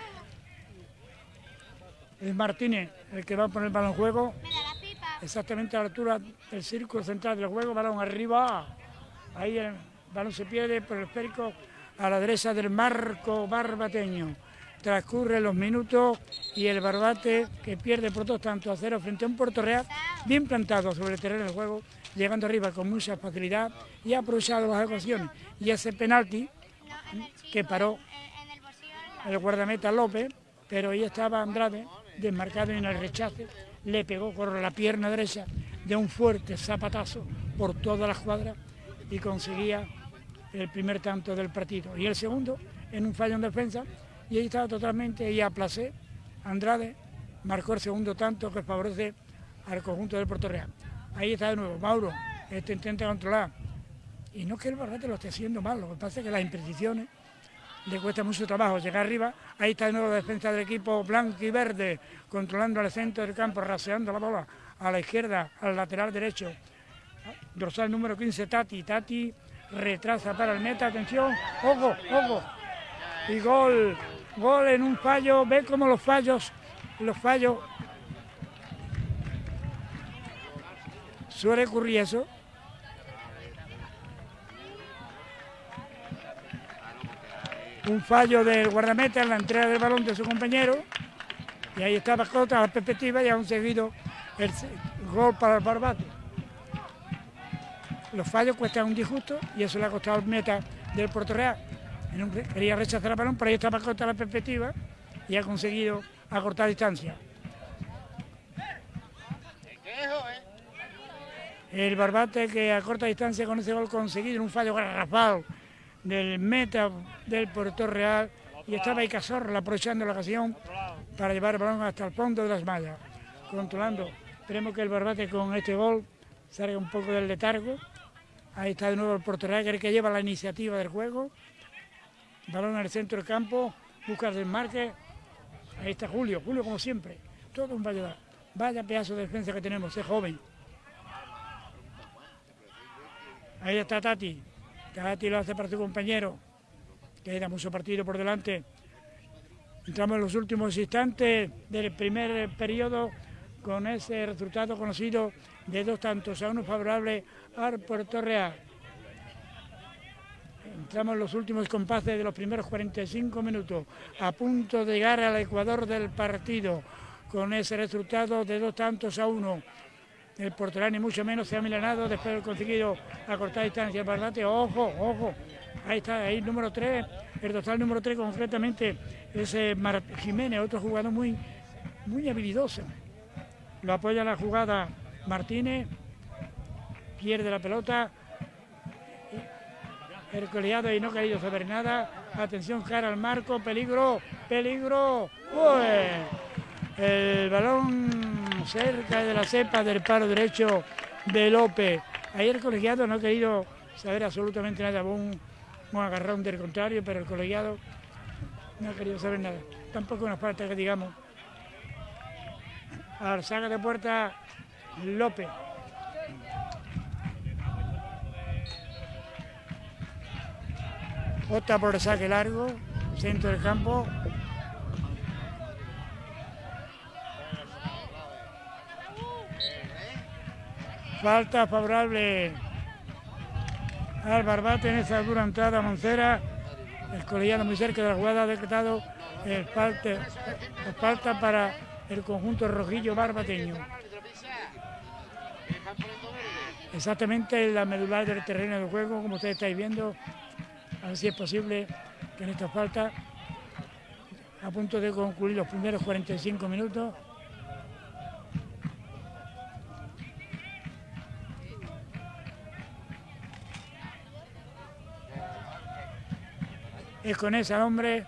Es Martínez el que va a poner el balón juego. Exactamente a la altura del círculo central del juego, balón arriba. Ahí el balón se pierde por el esférico a la derecha del marco barbateño. Transcurren los minutos y el barbate que pierde por dos tanto a cero frente a un Puerto Real bien plantado sobre el terreno del juego llegando arriba con mucha facilidad y ha aprovechado las ocasiones. Y ese penalti que paró el guardameta López, pero ahí estaba Andrade, desmarcado en el rechace, le pegó con la pierna derecha de un fuerte zapatazo por toda la cuadra y conseguía el primer tanto del partido. Y el segundo en un fallo en defensa y ahí estaba totalmente y a placer. Andrade marcó el segundo tanto que favorece al conjunto del Puerto Real. Ahí está de nuevo, Mauro, este intenta controlar. Y no que el Barbate lo esté haciendo mal, lo que pasa es que las imprecisiones le cuesta mucho trabajo llegar arriba. Ahí está de nuevo la defensa del equipo blanco y verde, controlando el centro del campo, raseando la bola a la izquierda, al lateral derecho. Dorsal número 15, Tati. Tati retrasa para el meta, atención, ojo, ojo. Y gol, gol en un fallo, ve cómo los fallos, los fallos Suele ocurrir eso. Un fallo del guardameta en la entrega del balón de su compañero. Y ahí está Bacota, la perspectiva y han seguido el gol para el Barbate. Los fallos cuestan un disgusto y eso le ha costado el meta del Puerto Real. Quería rechazar el balón, pero ahí está Bacota la perspectiva y ha conseguido acortar distancia. El Barbate que a corta distancia con ese gol conseguido un fallo garrafal del meta del Puerto Real y estaba ahí Cazorla aprovechando la ocasión para llevar el balón hasta el fondo de las mallas, controlando. Esperemos que el Barbate con este gol salga un poco del letargo. Ahí está de nuevo el Puerto Real, que el que lleva la iniciativa del juego. Balón en el centro del campo, busca el desmarque. Ahí está Julio, Julio como siempre. Todo un vaya, vaya pedazo de defensa que tenemos, es joven. Ahí está Tati. Tati lo hace para su compañero. Queda mucho partido por delante. Entramos en los últimos instantes del primer periodo con ese resultado conocido de dos tantos a uno favorable al Puerto Real. Entramos en los últimos compases de los primeros 45 minutos, a punto de llegar al Ecuador del partido, con ese resultado de dos tantos a uno. El porterán ni mucho menos se ha milanado después de conseguido acortar distancia. El Barbate, ojo, ojo, ahí está, ahí el número 3, el total número 3 concretamente, ese Mar Jiménez, otro jugador muy, muy habilidoso. Lo apoya la jugada Martínez, pierde la pelota, el coleado y no ha querido saber nada. Atención, cara al marco, peligro, peligro. ¡Uy! El balón cerca de la cepa del paro derecho de López. Ayer el colegiado no ha querido saber absolutamente nada. Un, un agarrón del contrario, pero el colegiado no ha querido saber nada. Tampoco una falta que digamos. Al saca de puerta López. Opta por el saque largo, centro del campo. Falta favorable al Barbate en esa dura entrada Moncera. El colegiado muy cerca de la jugada ha decretado el falta, falta para el conjunto rojillo barbateño. Exactamente en la medular del terreno de juego, como ustedes estáis viendo, a ver si es posible que en esta falta, a punto de concluir los primeros 45 minutos, es con ese hombre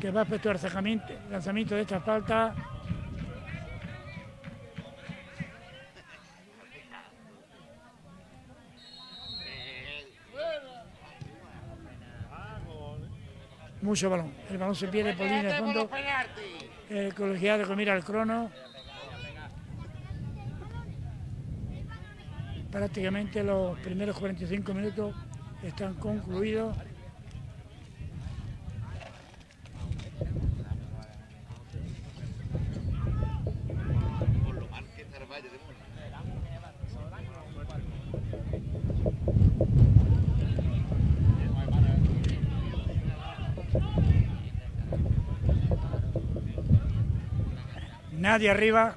que va a efectuar el lanzamiento de esta falta. Mucho balón. El balón se pierde por línea de fondo. El colegiado que mira el crono. Prácticamente los primeros 45 minutos están concluidos. Nadie arriba,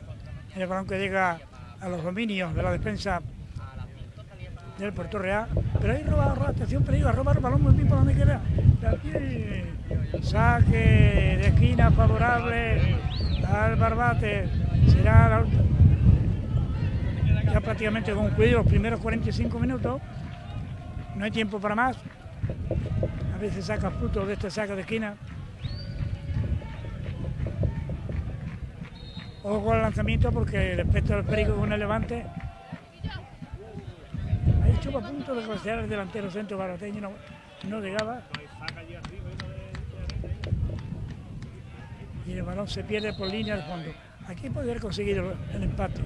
el balón que llega a los dominios de la defensa del Puerto Real, pero ahí roba, roba atención, peligro, a robar el balón muy bien por donde. Saque de esquina favorable al Barbate, será ya prácticamente concluido los primeros 45 minutos, no hay tiempo para más, a veces saca fruto de este saque de esquina. Ojo con el lanzamiento porque respecto al perico con el levante. Ahí estuvo a punto de costear el delantero centro barateño, no, no llegaba. Y el balón se pierde por línea de fondo. Aquí podría haber conseguido el empate.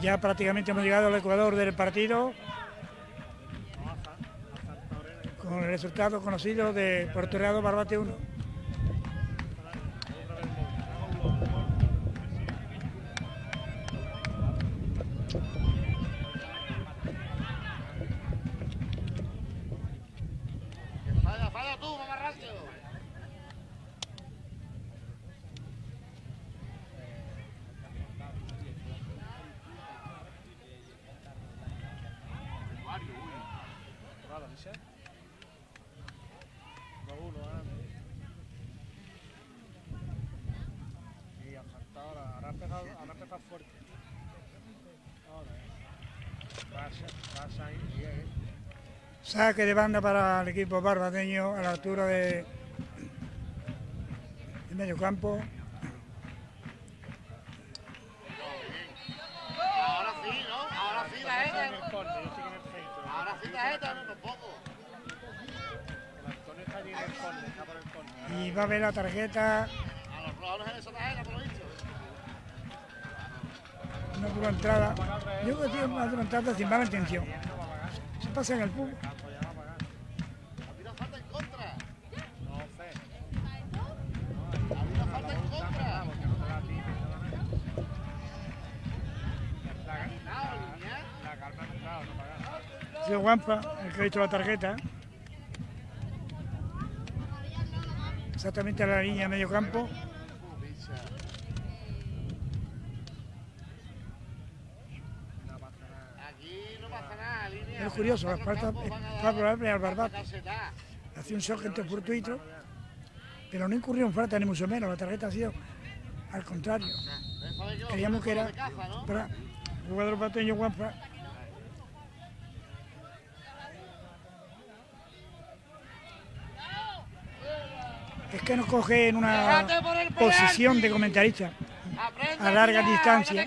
Ya prácticamente hemos llegado al Ecuador del partido. Con el resultado conocido de Puerto Real Barbate 1. Saque de banda para el equipo barbateño a la altura de, medio campo. Ahora sí, ¿no? Ahora sí la ETA. Ahora sí la ETA, no tampoco. Y va a ver la tarjeta robaron en esa tarjeta, por lo visto. Una dura entrada. Yo creo que tiene una dura entrada sin mala intención. Se pasa en el fútbol. Ha habido falta en contra. No sé. Ha habido falta en contra. Porque no te la tiene, La, Nada, línea. la calma ha entrado, no Juanpa el que ha visto la tarjeta. Exactamente a la línea de medio campo. Es curioso, la falta dar favorable al caseta. Hacía un shock fortuito, pero no incurrió en falta ni mucho menos. La tarjeta ha sido al contrario. Creíamos que era para jugador pateño Juanpa. Que nos coge en una posición de comentarista a larga distancia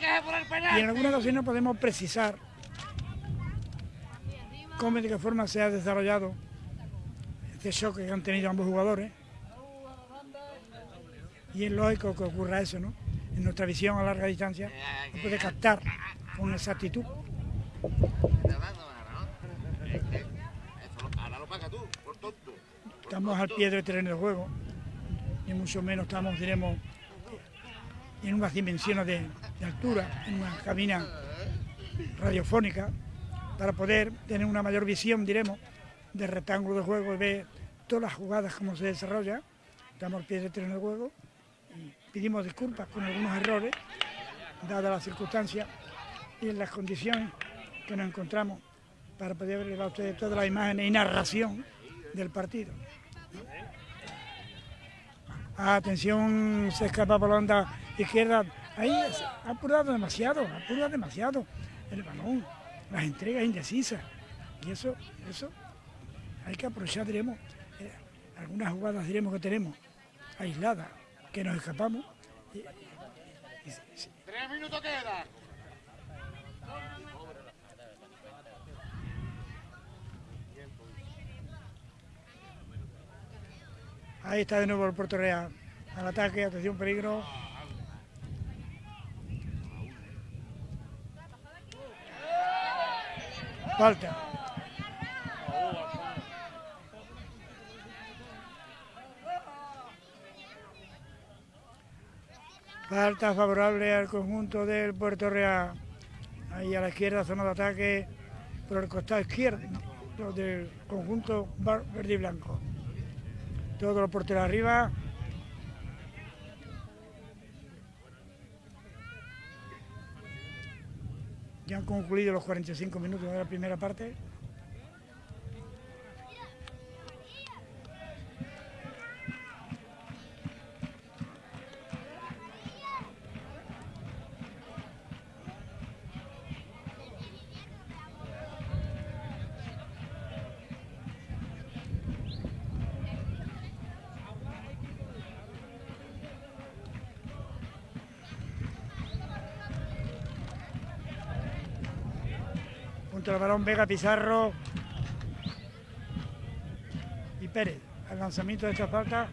y en algunas ocasiones podemos precisar cómo y de qué forma se ha desarrollado este choque que han tenido ambos jugadores. Y es lógico que ocurra eso, ¿no? En nuestra visión a larga distancia se puede captar con exactitud. Estamos al pie del terreno de juego, ni mucho menos estamos, diremos, en unas dimensiones de, altura, en una cabina radiofónica, para poder tener una mayor visión, diremos, del rectángulo de juego y ver todas las jugadas como se desarrollan. Estamos al pie del terreno de juego y pedimos disculpas con algunos errores, dadas las circunstancias y en las condiciones que nos encontramos para poder llevar a ustedes todas las imágenes y narración del partido. Atención, se escapa por la onda izquierda. Ahí ha apurado demasiado, ha apurado demasiado el balón, las entregas indecisas. Y eso, eso hay que aprovechar, diremos, eh, algunas jugadas, diremos, que tenemos aisladas, que nos escapamos. Tres minutos quedan. Ahí está de nuevo el Puerto Real. Al ataque, atención, peligro. Falta. Falta favorable al conjunto del Puerto Real. Ahí a la izquierda, zona de ataque por el costado izquierdo del conjunto verde y blanco. Todos los porteros arriba. Ya han concluido los 45 minutos de la primera parte. Balón Vega Pizarro y Pérez. Al lanzamiento de esta falta.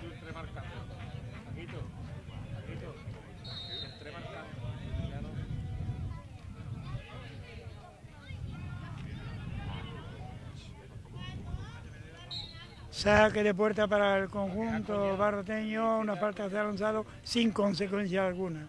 Tú entre marcando. Paquito. Paquito. Entre marcando. Ya no. Saque de puerta para el conjunto barroteño. Una falta ha lanzado sin consecuencia alguna.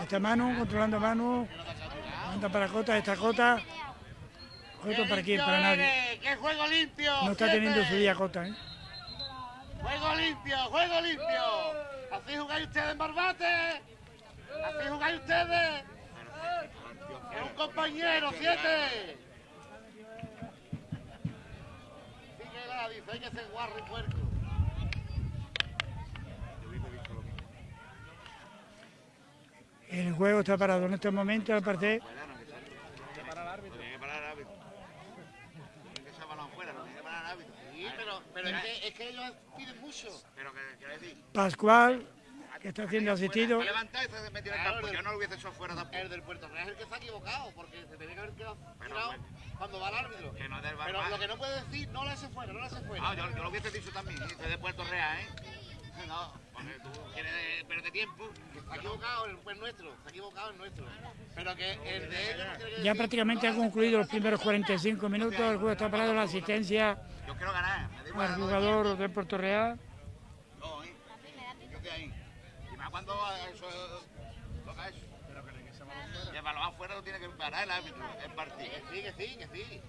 Esta mano, controlando mano. ¿Por qué no te acabas mirando? Manda para Cota, esta Cota. ¡Qué Cota para quién, para nadie. ¡Qué juego limpio! No está teniendo su día Cota, ¿eh? ¡Juego limpio! ¡Juego limpio! ¿Así jugáis ustedes en Barbate? ¿Así jugáis ustedes? ¡Es un compañero, siete! Sigue la, dice, hay que ser guarro y puerco. El juego está parado en este momento, al parecer. Tiene que parar el árbitro. Tiene que parar el árbitro. Tiene que echar balón fuera, no tiene que parar el árbitro. Sí, pero, Pero es que, es que ellos Pero que quiero decir. Pascual, que está siendo asistido. Me levanta y se metió en el campo. Yo no lo hubiese hecho fuera tampoco. El del Puerto Real es el que se ha equivocado, porque se tenía que haber quedado Pero tirado bueno. cuando va el árbitro. Que no es del Pero lo que no puede decir, no lo hace fuera, no lo hace fuera. Ah, yo, yo lo hubiese dicho también. Soy de Puerto Real, ¿eh? No, porque tú quieres perder tiempo. Ha equivocado el el nuestro, ha equivocado el nuestro. Pero que el de ellos que Ya prácticamente han concluido los primeros 45 minutos. El juego está parado. La asistencia Yo quiero ganar. Me igual, no, jugador de Puerto Real. No, ¿eh? Yo estoy ahí. Y más cuando eso toca eso. Y el balón afuera lo tiene que parar el árbitro, el partido. Que sí, que sí, que sí.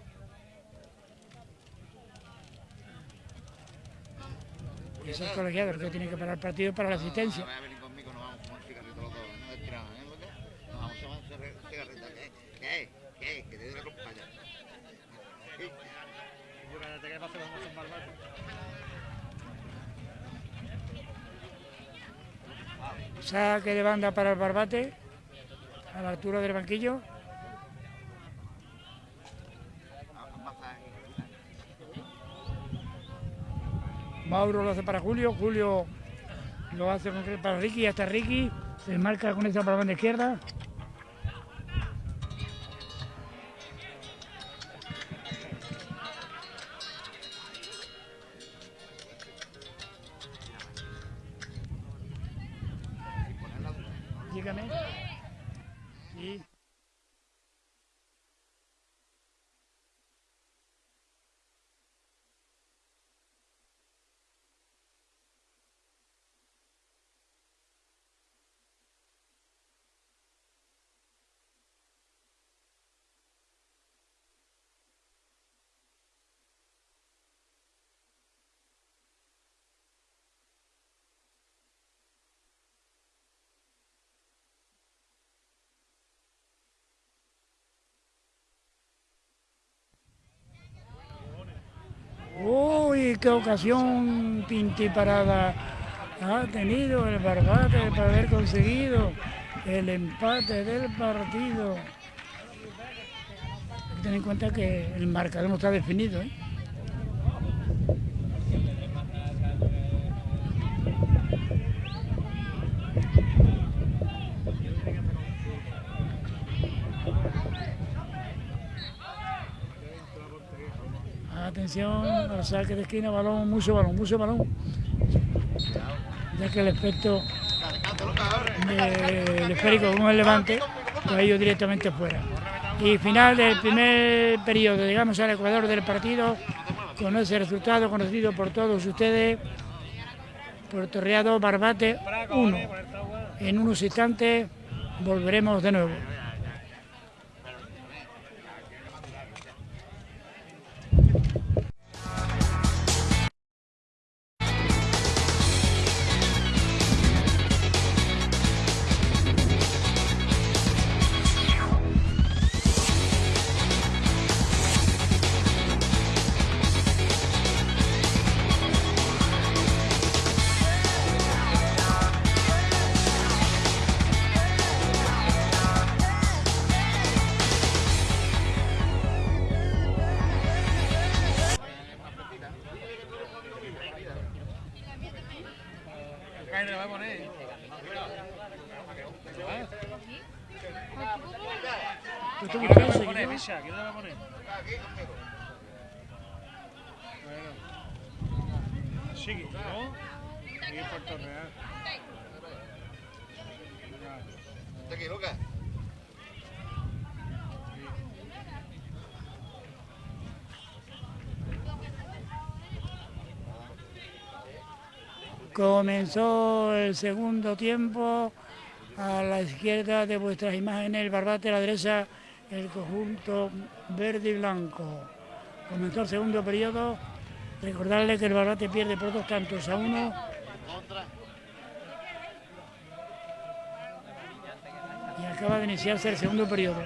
Es el colegiado el que tiene que parar el partido para la asistencia. No, a venir conmigo, nos vamos a fumar cigarrito los dos. No estiramos, ¿eh? Lucas? Nos vamos a fumar un cigarrito. ¿Qué? ¿Qué? ¿Qué? Que te dé la ropa allá. Yo cállate que pasemos con Barbate. Saque de banda para el Barbate. A la altura del banquillo. Mauro lo hace para Julio. Julio lo hace para Ricky. Hasta Ricky. Se marca con esa para la banda izquierda. Qué ocasión pintiparada ha tenido el Barbate para haber conseguido el empate del partido. Hay tener en cuenta que el marcador no está definido. ¿eh? Atención al saque de esquina, balón, mucho balón, mucho balón. Ya que el efecto del esférico con el levante, pues ha ido directamente fuera. Y final del primer periodo, llegamos al ecuador del partido, con ese resultado conocido por todos ustedes. Puerto Real Barbate 1. En unos instantes volveremos de nuevo. Comenzó el segundo tiempo a la izquierda de vuestras imágenes, el Barbate, a la derecha el conjunto verde y blanco. Comenzó el segundo periodo. Recordarle que el Barbate pierde por dos tantos a uno. Y acaba de iniciarse el segundo periodo.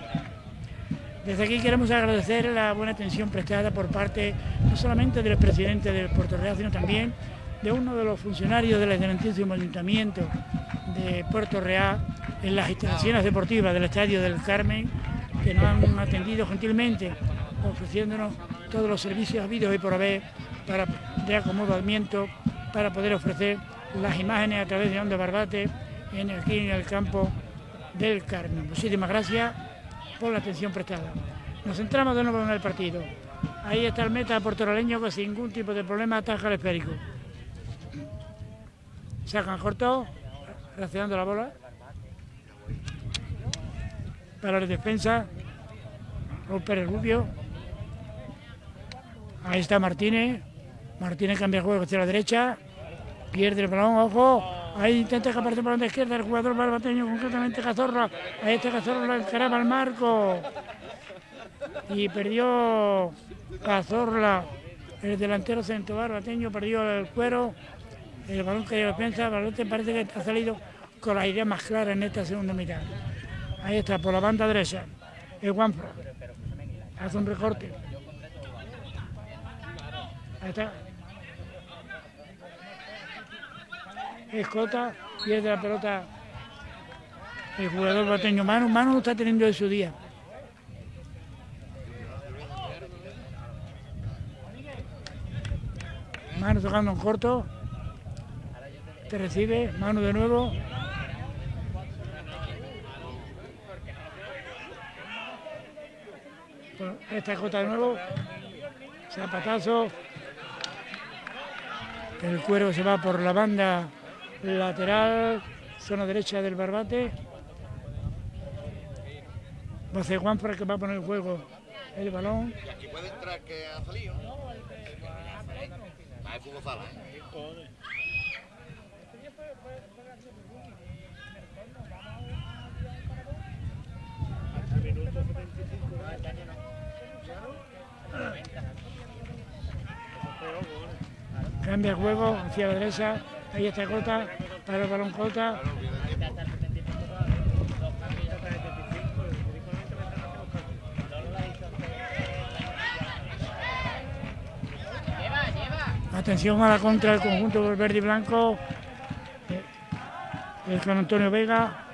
Desde aquí queremos agradecer la buena atención prestada por parte no solamente del presidente del Puerto Real, sino también de uno de los funcionarios del excelentísimo Ayuntamiento de Puerto Real en las instalaciones deportivas del Estadio del Carmen, que nos han atendido gentilmente, ofreciéndonos todos los servicios habidos y por haber para, de acomodamiento para poder ofrecer las imágenes a través de Onda Barbate en, aquí en el campo del Carmen. Muchísimas gracias por la atención prestada. Nos centramos de nuevo en el partido. Ahí está el meta portoroleño que sin ningún tipo de problema ataja el esférico. Sacan corto, reaccionando la bola. Para la defensa, Pérez Rubio. Ahí está Martínez. Martínez cambia el juego hacia la derecha. Pierde el balón, ojo. Ahí intenta escapar por la izquierda el jugador barbateño, concretamente Cazorla. Ahí está Cazorla, encaraba al marco. Y perdió Cazorla, el delantero centro barbateño, perdió el cuero. El balón que defensa, el balón parece que ha salido con la idea más clara en esta segunda mitad. Ahí está, por la banda derecha, el Juanfra. Hace un recorte. Ahí está. Escota, pierde la pelota el jugador bateño. Mano no está teniendo de su día. Mano tocando en corto. Te recibe, mano de nuevo. Esta escota de nuevo. Zapatazo. El cuero se va por la banda lateral, zona derecha del barbate. Va a ser Juan para que va a poner el juego el balón. Y aquí puede entrar que ha salido. Va a fútbol sala, ¿eh? Cambia el juego hacia la derecha. Ahí está Cota, para el balón Cota. Atención a la contra del conjunto verde y blanco. El Juan Antonio Vega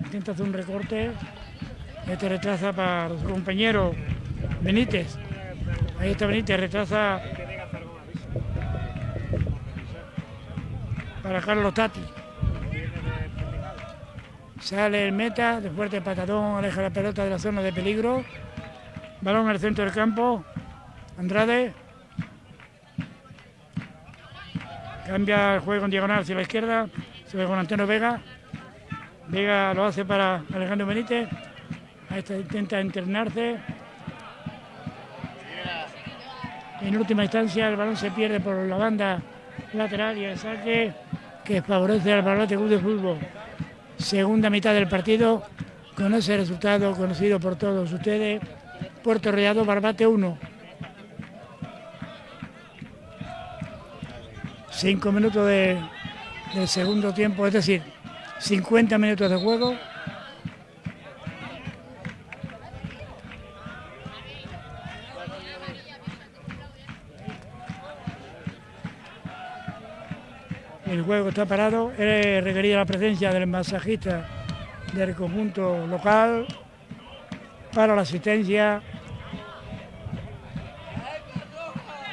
intenta hacer un recorte. Este retrasa para su compañero Benítez. Ahí está Benítez, retrasa para Carlos Tati. Sale el meta, de fuerte patadón, aleja la pelota de la zona de peligro. Balón al centro del campo. Andrade. Cambia el juego en diagonal hacia la izquierda. Se ve con Antonio Vega. Vega lo hace para Alejandro Benítez. Está, intenta internarse. En última instancia el balón se pierde por la banda lateral y el saque que favorece al Barbate Club de Fútbol. Segunda mitad del partido con ese resultado conocido por todos ustedes. Puerto Reado, Barbate 1. Cinco minutos de, del segundo tiempo, es decir, 50 minutos de juego. El juego está parado, he requerido la presencia del masajista del conjunto local para la asistencia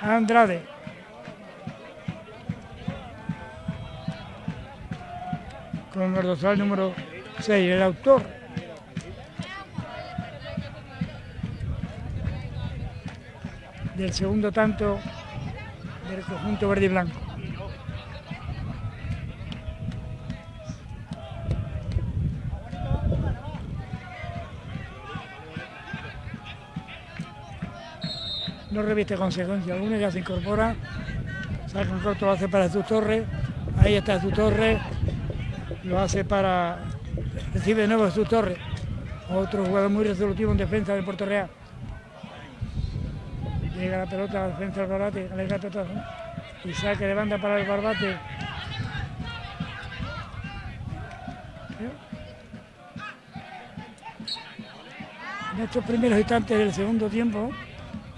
Andrade. Con el dorsal número 6, el autor. del segundo tanto del conjunto verde y blanco. No reviste consecuencia alguna, ya se incorpora, saca un corto, lo hace para su torre, ahí está su torre, lo hace para, recibe de nuevo su torre, otro jugador muy resolutivo en defensa del Puerto Real. Llega la pelota, defensa del Barbate, aleja el pelota, y saque de banda para el Barbate. En estos primeros instantes del segundo tiempo,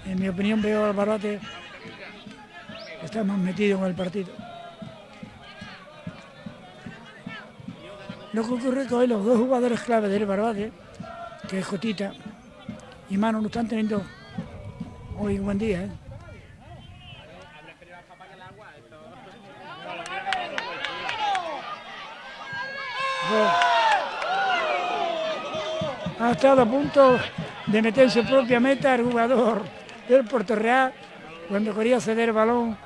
en mi opinión veo al Barbate está más metido en el partido. Lo que ocurre que los dos jugadores clave del Barbate, que es Jotita y Manu, no están teniendo hoy un buen día. ¿eh? Ha estado a punto de meterse propia meta el jugador del Puerto Real cuando quería ceder el balón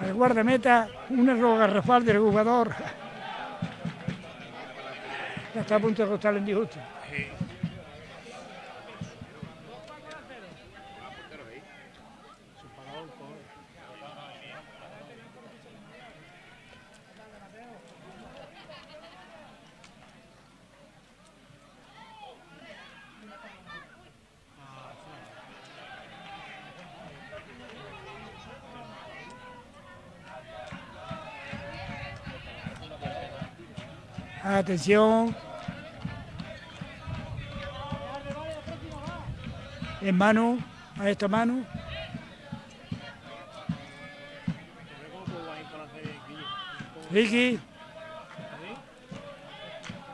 al guardameta, un error garrafal del jugador. Está a punto de costarle en disgusto. Atención. En mano, a esta mano. Ricky.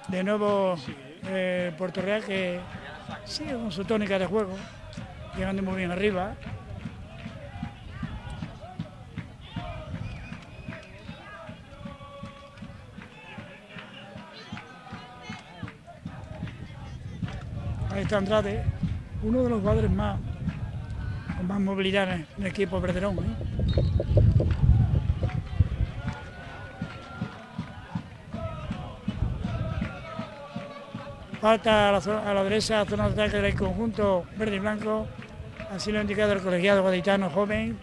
De nuevo eh, Puerto Real que sigue con su tónica de juego, llegando muy bien arriba. Andrade, uno de los jugadores más con más movilidad en el equipo Verderón. ¿eh? Falta a la, a derecha, zona de ataque del conjunto verde y blanco. Así lo ha indicado el colegiado gaditano joven.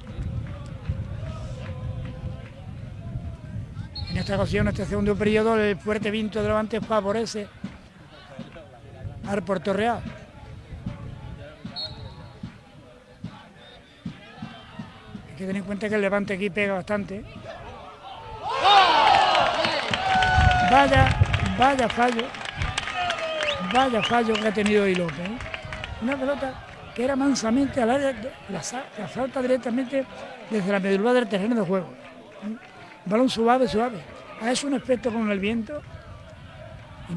En esta ocasión, en este segundo periodo, el fuerte viento de Levante favorece al Puerto Real. Tener en cuenta que el Levante aquí pega bastante. Vaya, vaya fallo. Vaya fallo que ha tenido hoy López. ¿eh? Una pelota que era mansamente al área, la, la salta directamente desde la medular del terreno de juego. ¿eh? Balón suave, suave. Ha hecho un efecto con el viento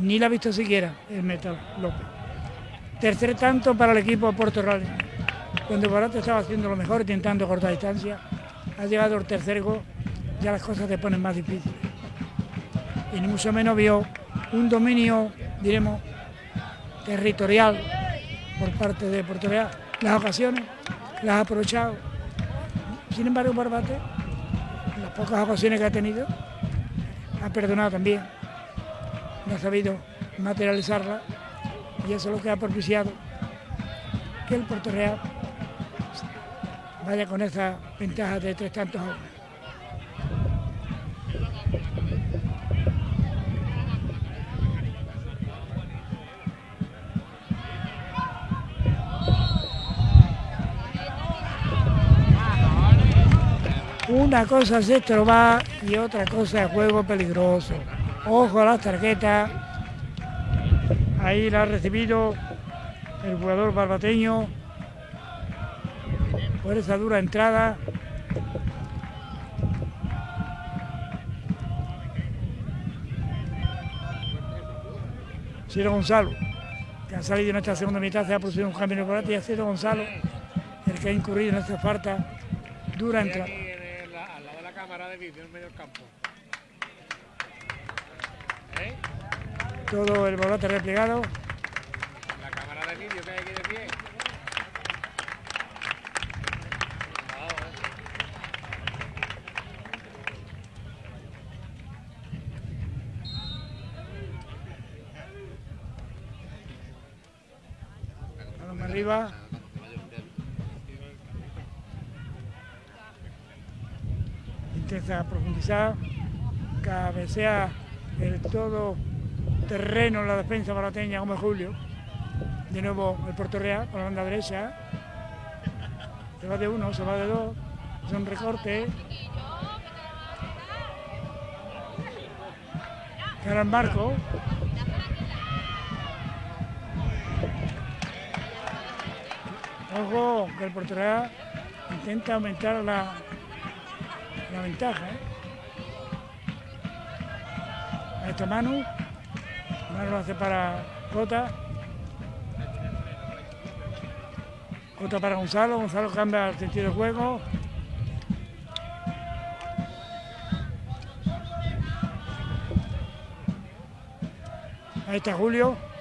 ni la ha visto siquiera el Metal López. Tercer tanto para el equipo de Puerto Real. Cuando Barate estaba haciendo lo mejor, intentando cortar distancia, ha llegado el tercer gol, ya las cosas se ponen más difíciles. Y ni mucho menos vio un dominio, diremos, territorial por parte de Puerto Real. Las ocasiones las ha aprovechado. Sin embargo, Barbate, en las pocas ocasiones que ha tenido, ha perdonado también. No ha sabido materializarla y eso es lo que ha propiciado que el Puerto Real vaya con esa ventaja de tres tantos a uno. Una cosa es estrobar y otra cosa es juego peligroso. Ojo a las tarjetas. Ahí la ha recibido el jugador barbateño por esa dura entrada. Ciro Gonzalo, que ha salido en esta segunda mitad, se ha producido un cambio volante y ha sido Gonzalo el que ha incurrido en esta falta dura entrada. aquí en el- al lado de la cámara de vídeo en medio del campo. ¿Eh? Todo el volante replegado. La cámara de vídeo que hay aquí de pie. Balón arriba. Intenta profundizar. Cabecea el todo terreno en la defensa barateña como Julio. De nuevo el Puerto Real por la banda derecha. Se va de uno, se va de dos. Son recortes. Cara al marco. Ojo, que el Real intenta aumentar la, la ventaja. ¿eh? Ahí está Manu. Manu lo hace para Cota. Cota para Gonzalo. Gonzalo cambia el sentido de juego. Ahí está Julio.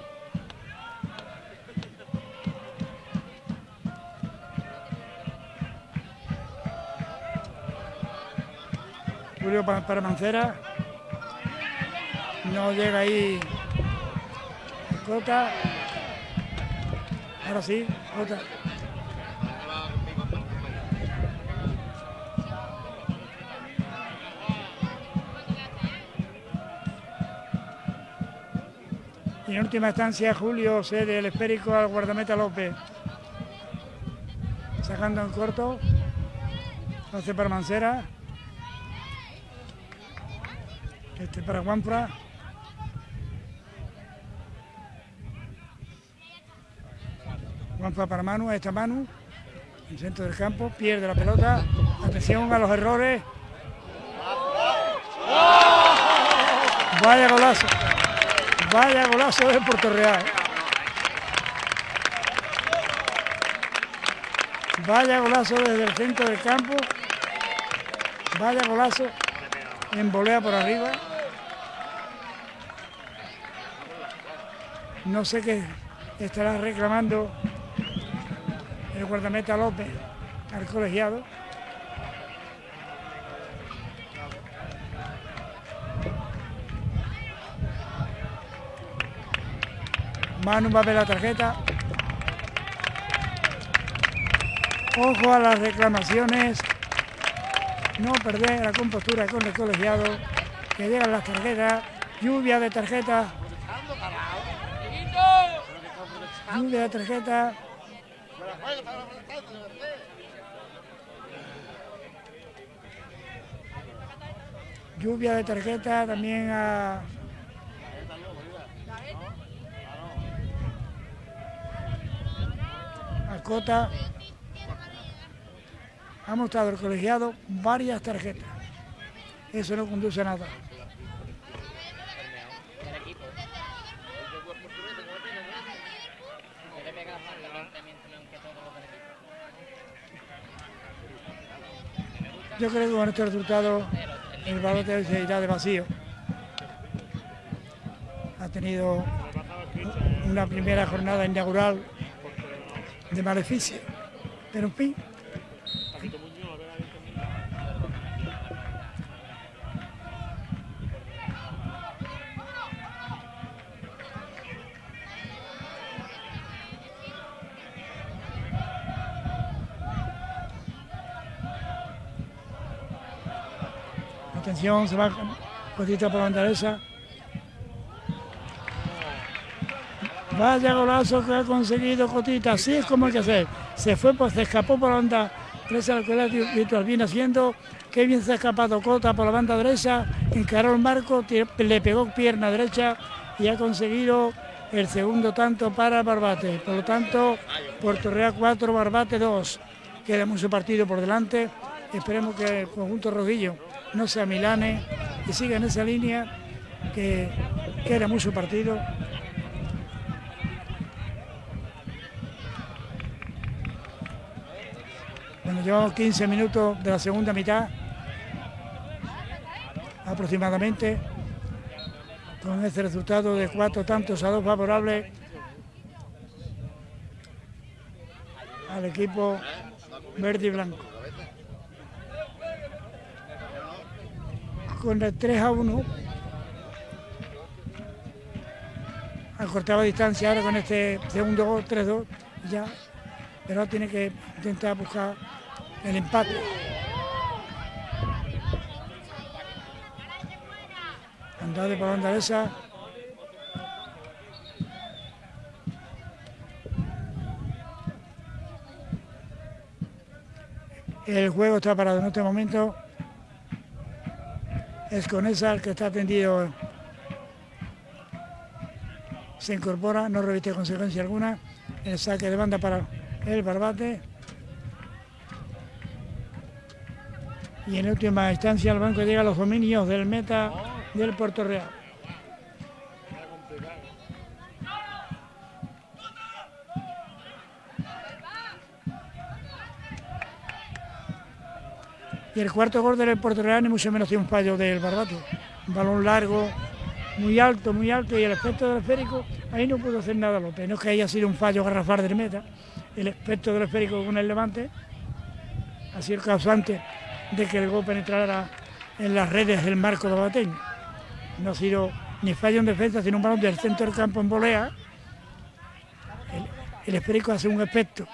Pa- para Mancera. No llega ahí Cota. Ahora sí, Cota. Y en última instancia Julio cede el esférico al guardameta López. Sacando en corto. Hace para Mancera. Este para Juanfra. Juanfra para Manu, está Manu. En centro del campo, pierde la pelota. Atención a los errores. Vaya golazo. Vaya golazo de Puerto Real. Vaya golazo desde el centro del campo. Vaya golazo. En volea por arriba. No sé qué estará reclamando el guardameta López al colegiado. Manu va a ver la tarjeta. Ojo a las reclamaciones. No perder la compostura con el colegiado. Que llegan las tarjetas. Lluvia de tarjetas. Lluvia protestando, de verdad. Lluvia de tarjetas también a. A Cota. Ha mostrado el colegiado varias tarjetas. Eso no conduce a nada. del equipo. Yo le pega falta evidentemente, aunque todos los del equipo. Yo creo que con este resultado el balote se irá de vacío. Ha tenido una primera jornada inaugural de maleficio. Pero en fin, Se va Cotita por la bandera Vaya golazo que ha conseguido Cotita, así es como hay que hacer. Se fue, pues se escapó por la banda derecha del colegio mientras viene haciendo. Qué bien se ha escapado Cota por la banda derecha, encaró el marco, le pegó pierna derecha y ha conseguido el segundo tanto para Barbate. Por lo tanto, Puerto Real 4, Barbate 2. Queda mucho partido por delante. Esperemos que el conjunto rojillo no sea Milane y siga en esa línea que queda mucho partido. Bueno, llevamos 15 minutos de la segunda mitad aproximadamente con este resultado de cuatro tantos a dos favorables al equipo verde y blanco. Con el 3 a 1 acortaba distancia ahora con este segundo gol 3-2 ya, pero tiene que intentar buscar el empate. Andrade por banda esa. El juego está parado en este momento. Es con esa que está tendido. Se incorpora, no reviste consecuencia alguna. El saque de banda para el barbate. Y en última instancia el banco llega a los dominios del meta del Puerto Real. Y el cuarto gol del Puerto Real ni mucho menos tiene un fallo del Barbate. Un balón largo muy alto, muy alto, y el aspecto del esférico, ahí no pudo hacer nada López. No es que haya sido un fallo garrafal del meta, el aspecto del esférico con el levante ha sido el causante de que el gol penetrara en las redes del marco de Bateño. No ha sido ni fallo en defensa, sino un balón del centro del campo en volea. El, el esférico hace un aspecto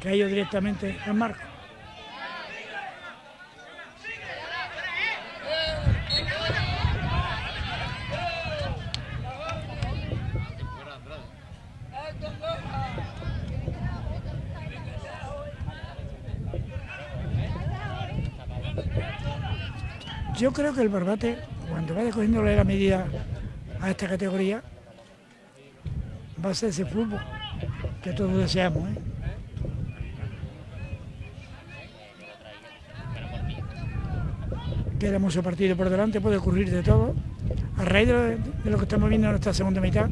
que ha ido directamente al marco. Yo creo que el Barbate, cuando vaya cogiéndole la medida a esta categoría, va a ser ese fútbol que todos deseamos. ¿eh? Queda mucho partido por delante, puede ocurrir de todo. A raíz de, lo que estamos viendo en esta segunda mitad,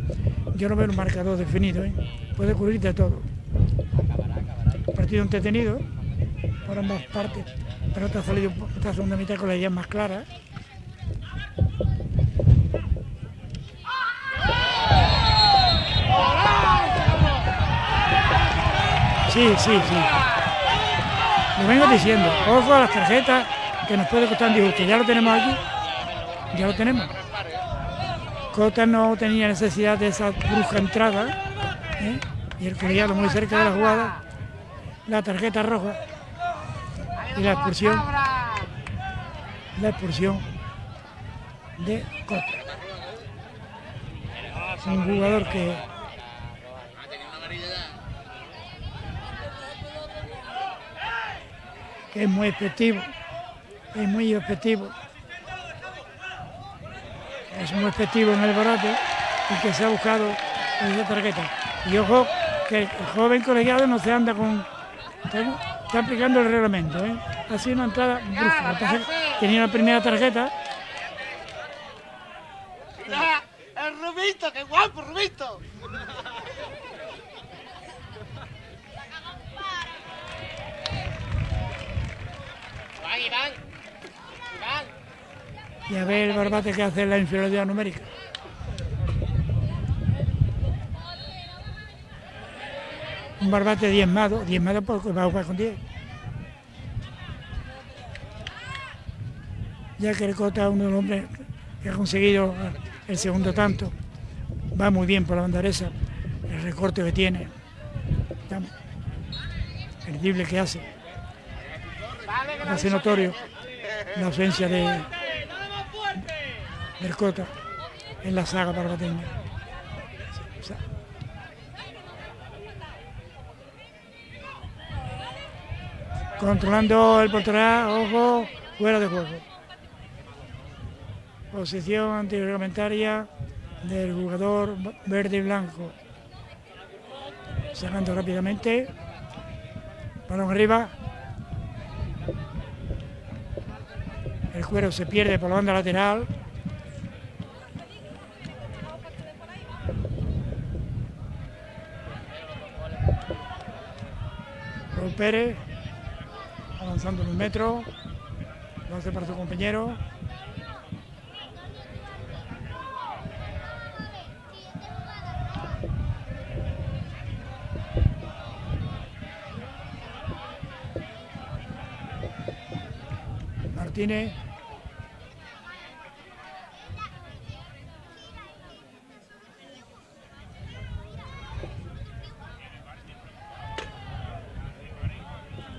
yo no veo un marcador definido, ¿eh? puede ocurrir de todo. Partido entretenido por ambas partes, pero esta ha salido esta segunda mitad con la idea más clara. Sí, sí, sí. Lo vengo diciendo, ojo a las tarjetas que nos puede costar un disgusto. Ya lo tenemos aquí, ya lo tenemos. Cota no tenía necesidad de esa brusca entrada ¿eh? y el colegiado muy cerca de la jugada, la tarjeta roja y la expulsión, la expulsión de Cota. Un jugador que que es muy efectivo, es muy efectivo. Es muy efectivo en el barato y que se ha buscado esa tarjeta. Y ojo, que el joven colegiado no se anda con... está aplicando el reglamento, ¿eh? Ha sido una entrada brusca. Entonces, tenía la primera tarjeta, Mira, el Rubito, qué guapo, Rubito. Iván, Iván. Iván. y a ver el barbate que hace la inferioridad numérica. Un barbate diezmado, diezmado porque va a jugar con 10. Ya que el Cota es uno de los hombres que ha conseguido el segundo tanto, va muy bien por la banda derecha, el recorte que tiene, drible que hace, hace notorio la ausencia de, del Cota en la saga barbateña. O sea, Controlando el portería, ojo, fuera de juego. Posición antirreglamentaria del jugador verde y blanco. Sacando rápidamente. Balón arriba. El cuero se pierde por la banda lateral. Pérez avanzando en un metro. Lo hace para su compañero. Martínez.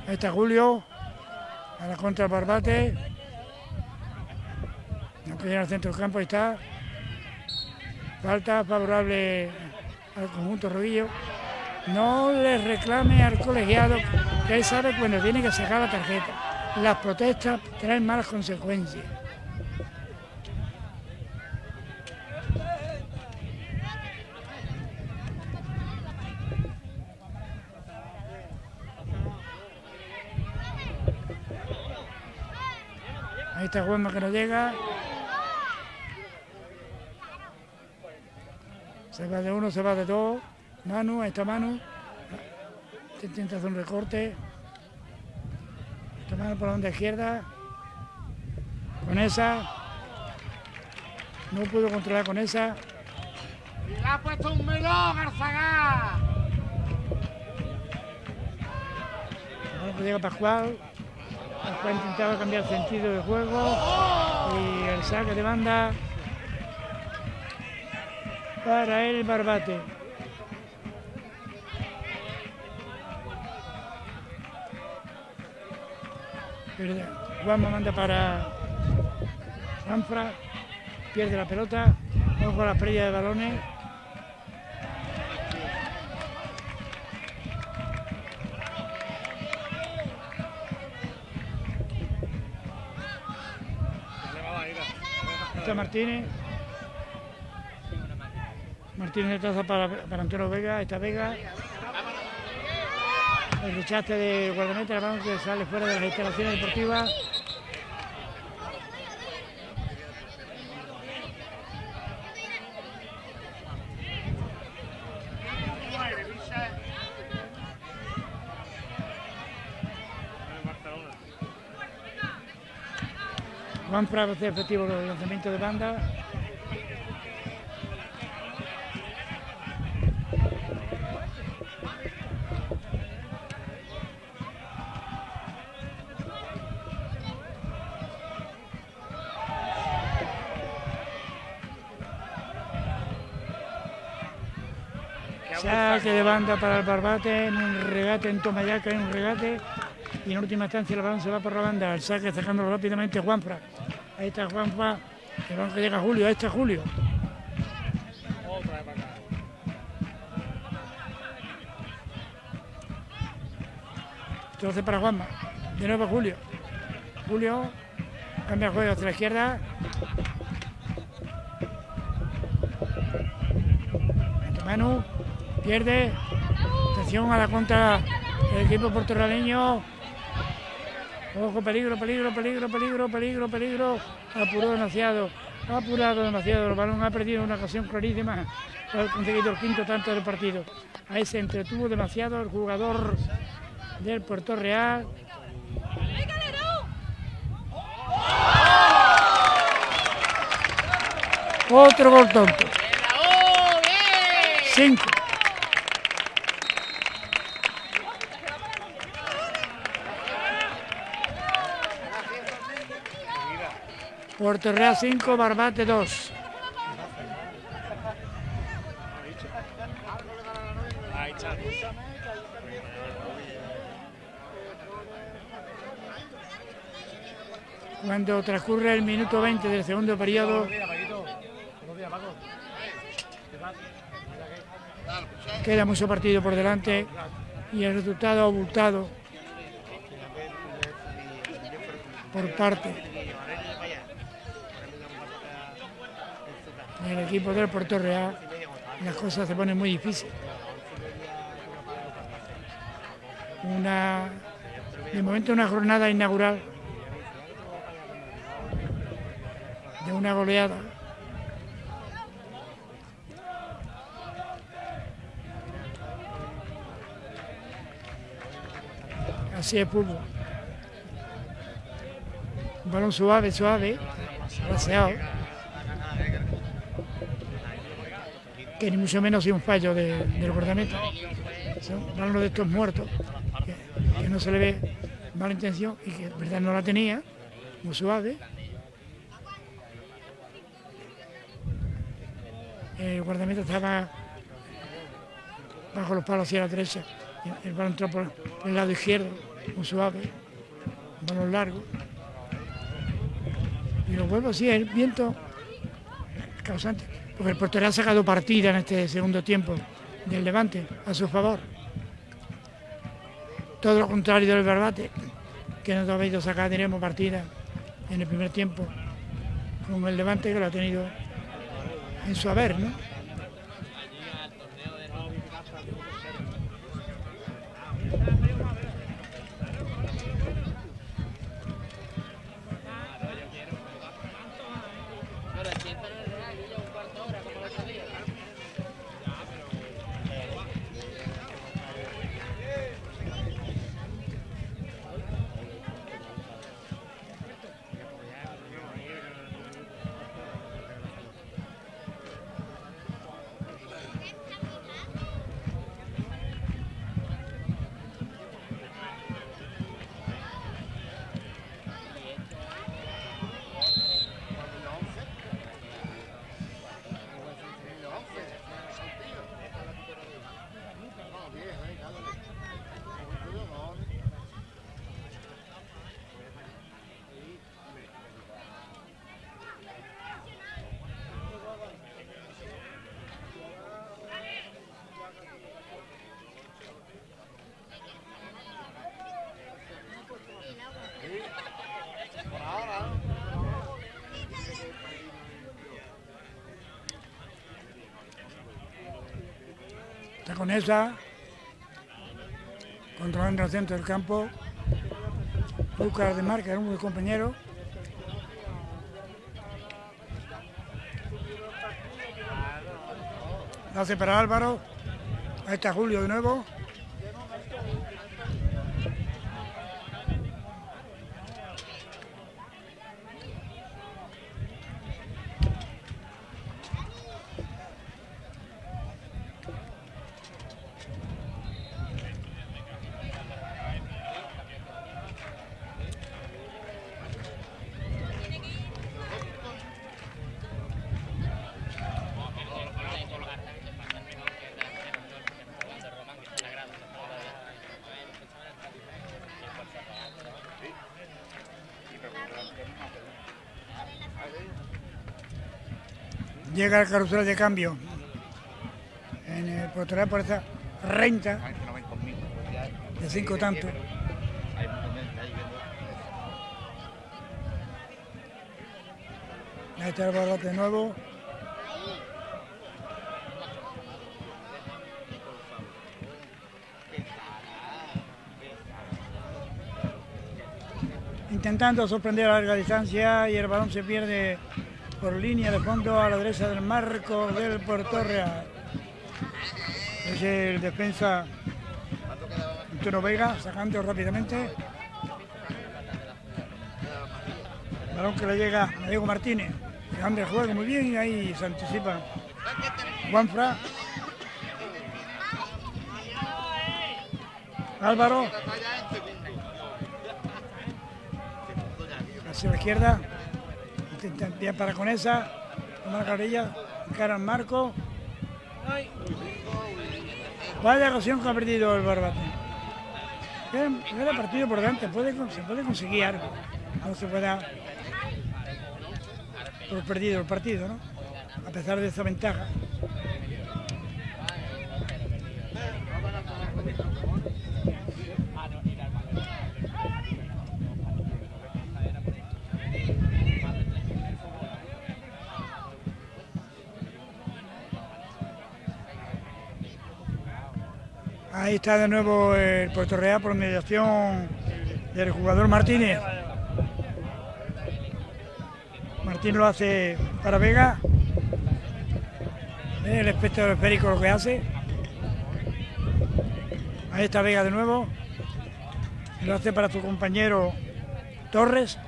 Está Julio. A la contra Barbate. No ir al centro del campo, ahí está. Falta favorable al conjunto Rodillo. No le reclame al colegiado él sabe cuando tiene que sacar la tarjeta. Las protestas traen malas consecuencias. Está Juanma que no llega. Se va de uno, se va de dos. Manu, ahí está Manu. Intenta hacer un recorte. Está Manu por la onda izquierda. Con esa. No pudo controlar con esa. Y le ha puesto un melón, Arzagá. Ahora llega Pascual. Pascual intentaba cambiar sentido de juego. Y el saque de banda para el Barbate. Juanma manda para Juanfra, pierde la pelota, ojo a la pérdida de balones. Está Martínez. Martínez de traza para, para Antonio Vega, esta Vega. El rechaste de balón que sale fuera de las instalaciones deportivas. Juan Prado hace efectivo el lanzamiento de banda. Saque de banda para el Barbate en un regate en Tomayaca, en un regate. Y en última instancia el balón se va por la banda. El saque sacándolo rápidamente Juanfra. Ahí está Juanfra. El balón llega Julio. Ahí está Julio. Entonces para Juanma. De nuevo Julio. Julio cambia el juego hacia la izquierda. Manu pierde. Atención a la contra del equipo portoraleño. Ojo, peligro, peligro, peligro, peligro, peligro, peligro. Apuró demasiado. Apurado demasiado. El balón ha perdido una ocasión clarísima. Ha conseguido el quinto tanto del partido. Ahí se entretuvo demasiado el jugador del Puerto Real. Otro gol tonto. Cinco. Puerto Real 5, Barbate 2. Ahí está. Cuando transcurre el minuto 20 del segundo periodo, queda mucho partido por delante y el resultado abultado por parte del equipo del Puerto Real. Las cosas se ponen muy difíciles. Una, de momento una jornada inaugural de una goleada. Así es fútbol. Un balón suave, suave, baseado. Que ni mucho menos es un fallo de- del guardameta. Son balones de estos muertos, que, que no se le ve mala intención y que en verdad no la tenía, muy suave. el guardameta estaba bajo los palos hacia la derecha, el balón entró por el lado izquierdo, muy suave, balón largo. Y los vuelvo sí, el viento causante, porque el portero ha sacado partida en este segundo tiempo del Levante a su favor. Todo lo contrario del Barbate, que no ha habido sacar, tenemos partida en el primer tiempo con el Levante que lo ha tenido en su haber, ¿no? Con esa. Controlando el centro del campo. Busca de marca, un compañero. Hace para Álvaro. Ahí está Julio de nuevo. Llega el carrusel de cambio en el portal por esa renta de cinco tantos. Ahí está el balote de nuevo. Intentando sorprender a larga distancia y el balón se pierde por línea de fondo a la derecha del marco del Puerto. Es el defensa Antonio Vega sacando rápidamente. Balón que le llega a Diego Martínez. Cambia el juego muy bien y ahí se anticipa Juanfra. Álvaro. Hacia la izquierda bien para con esa, la carrilla, cara al marco. Vaya ocasión que ha perdido el Barbate. Era partido por delante, puede, se puede conseguir algo. No se pueda por perdido el partido, ¿no? A pesar de esa ventaja. Está de nuevo el Puerto Real por mediación del jugador Martínez. Martín lo hace para Vega. El espectro esférico lo que hace. Ahí está Vega de nuevo. Lo hace para su compañero Torres.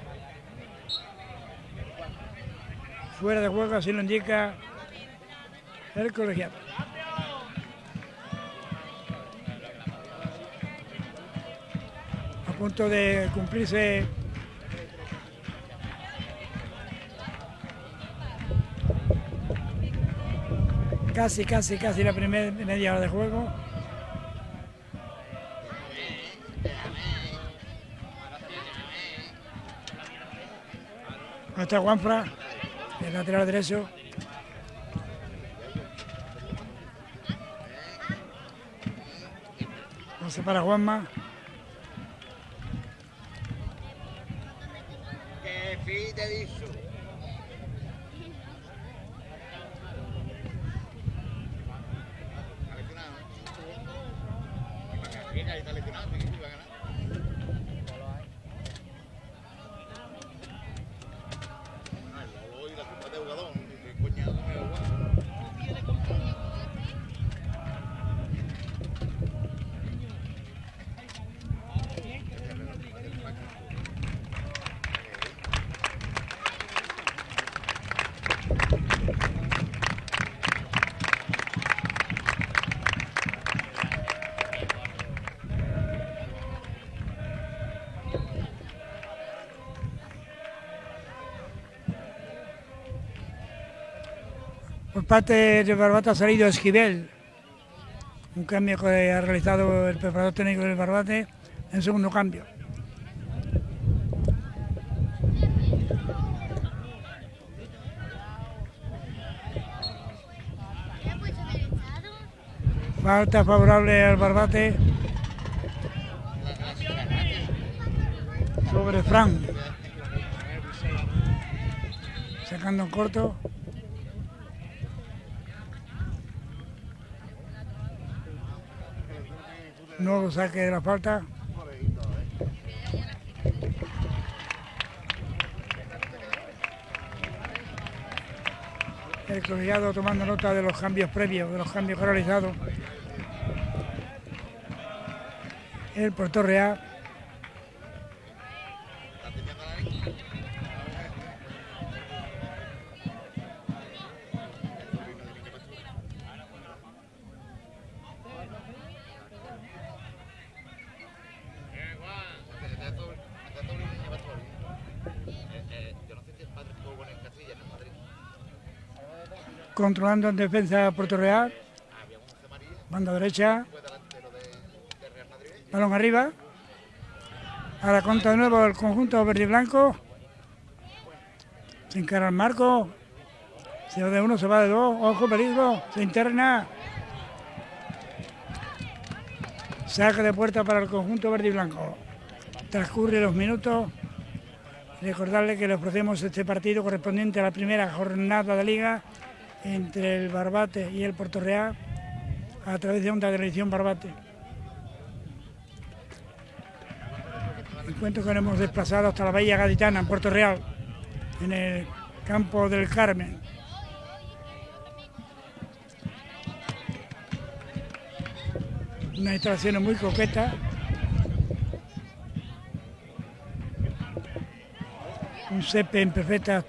Fuera de juego, así lo indica el colegiado. Punto de cumplirse casi, casi, casi la primera media hora de juego. Nuestra Juanfra, el lateral derecho. Se para Juanma. Parte de Barbate ha salido Esquivel, un cambio que ha realizado el preparador técnico del Barbate en segundo cambio. Falta favorable al Barbate sobre Fran. Sacando en corto. Nuevo saque de la falta. El colegiado tomando nota de los cambios previos, de los cambios realizados. El Puerto Real controlando en defensa Puerto Real. Banda derecha. Balón arriba. Ahora contra de nuevo el conjunto verde y blanco. Se encara el marco. Se va de uno, se va de dos. Ojo, peligro. Se interna. Saca de puerta para el conjunto verde y blanco. Transcurre los minutos. Recordarle que le ofrecemos este partido correspondiente a la primera jornada de liga entre el Barbate y el Puerto Real a través de Onda Televisión Barbate. Encuentro que nos hemos desplazado hasta la Bahía Gaditana en Puerto Real, en el campo del Carmen. Una instalación muy coqueta. Un CP en perfectas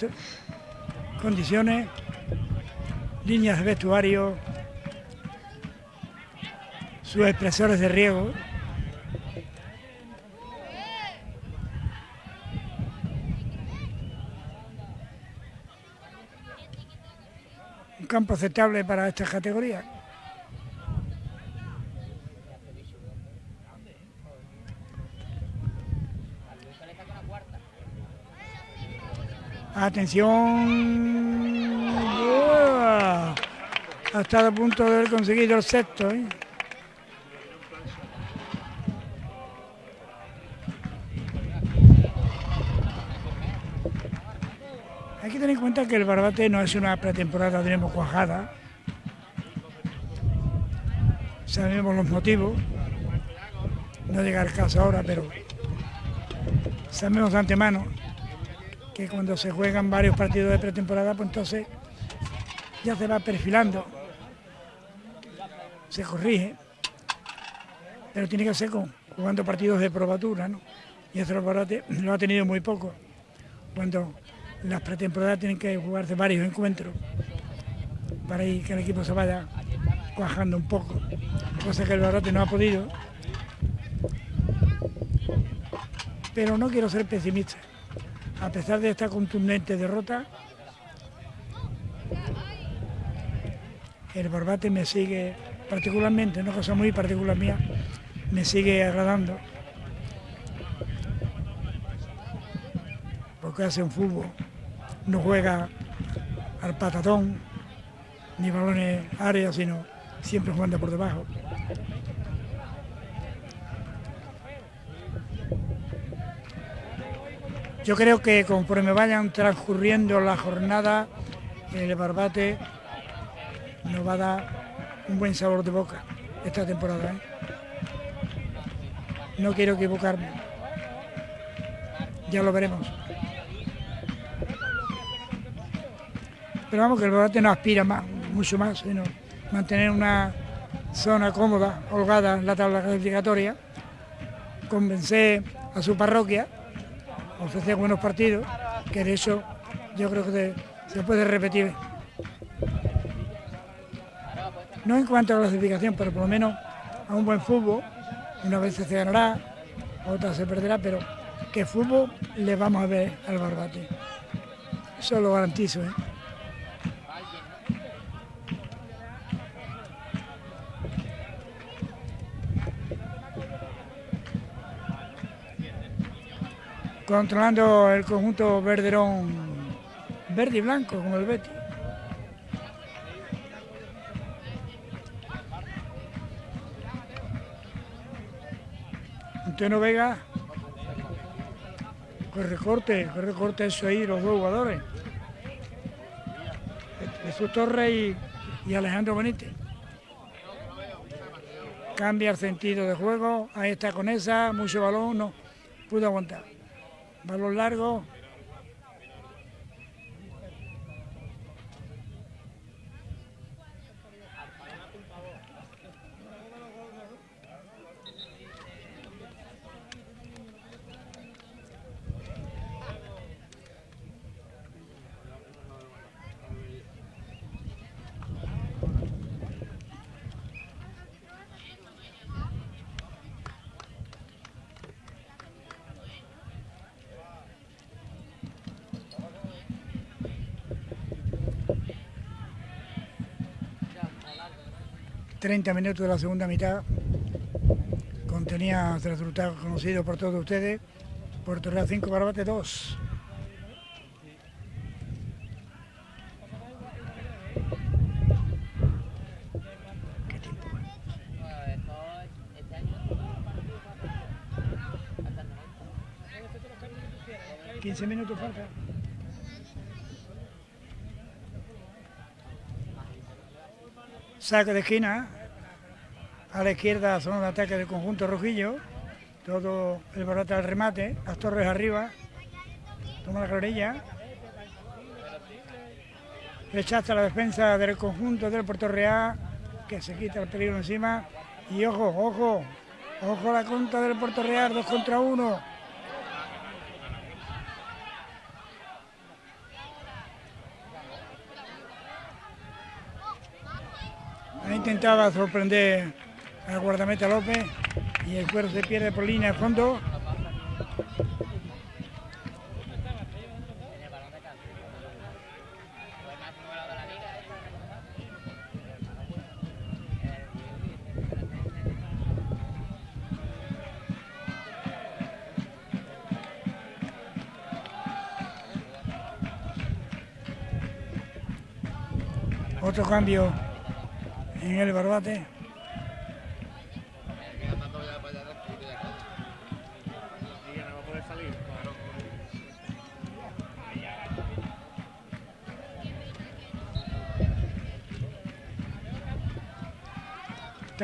condiciones líneas de vestuario, sus expresores de riego. Un campo aceptable para esta categoría. Atención ha estado a punto de haber conseguido el sexto. ¿eh? Hay que tener en cuenta que el Barbate no es una pretemporada, tenemos cuajada. Sabemos los motivos. No llega el caso ahora, pero sabemos de antemano que cuando se juegan varios partidos de pretemporada, pues entonces ya se va perfilando se corrige, pero tiene que ser con, jugando partidos de probatura, ¿no? Y eso lo ha tenido muy poco, cuando las pretemporadas tienen que jugarse varios encuentros para que el equipo se vaya cuajando un poco, cosa que el Barate no ha podido. Pero no quiero ser pesimista. A pesar de esta contundente derrota, el Barbate me sigue particularmente, una cosa muy particular mía, me sigue agradando. Porque hace un fútbol, no juega al patatón, ni balones áreas, sino siempre jugando por debajo. Yo creo que conforme vayan transcurriendo la jornada, el Barbate nos va a dar un buen sabor de boca esta temporada. ¿eh? No quiero equivocarme. Ya lo veremos. Pero vamos, que el Barbate no aspira más, mucho más, sino mantener una zona cómoda, holgada en la tabla clasificatoria, convencer a su parroquia, ofrecer buenos partidos, que de eso yo creo que se puede repetir no en cuanto a la clasificación, pero por lo menos a un buen fútbol. Una vez se ganará, otra se perderá, pero que fútbol le vamos a ver al Barbate. Eso lo garantizo. ¿eh? Controlando el conjunto verderón verde y blanco, como el Betis. Antonio Vega, pues recorte, que recorte eso ahí, los dos jugadores. Jesús Torres y, Alejandro Benítez. cambia el sentido de juego, ahí está con esa, mucho balón, no pudo aguantar. Balón largo, 30 minutos de la segunda mitad. Contenía el resultado conocido por todos ustedes. Puerto Real 5, Barbate 2. ¿Qué tiempo? 15 minutos falta. Saque de esquina. A la izquierda, zona de ataque del conjunto rojillo. Todo el barato al remate. Las torres arriba. Toma la clarilla. Rechaza la defensa del conjunto del Puerto Real. Que se quita el peligro encima. Y ojo, ojo. Ojo la contra del Puerto Real. Dos contra uno. intentaba sorprender al guardameta López y el cuero se pierde por línea de fondo. Otro cambio en el barbate.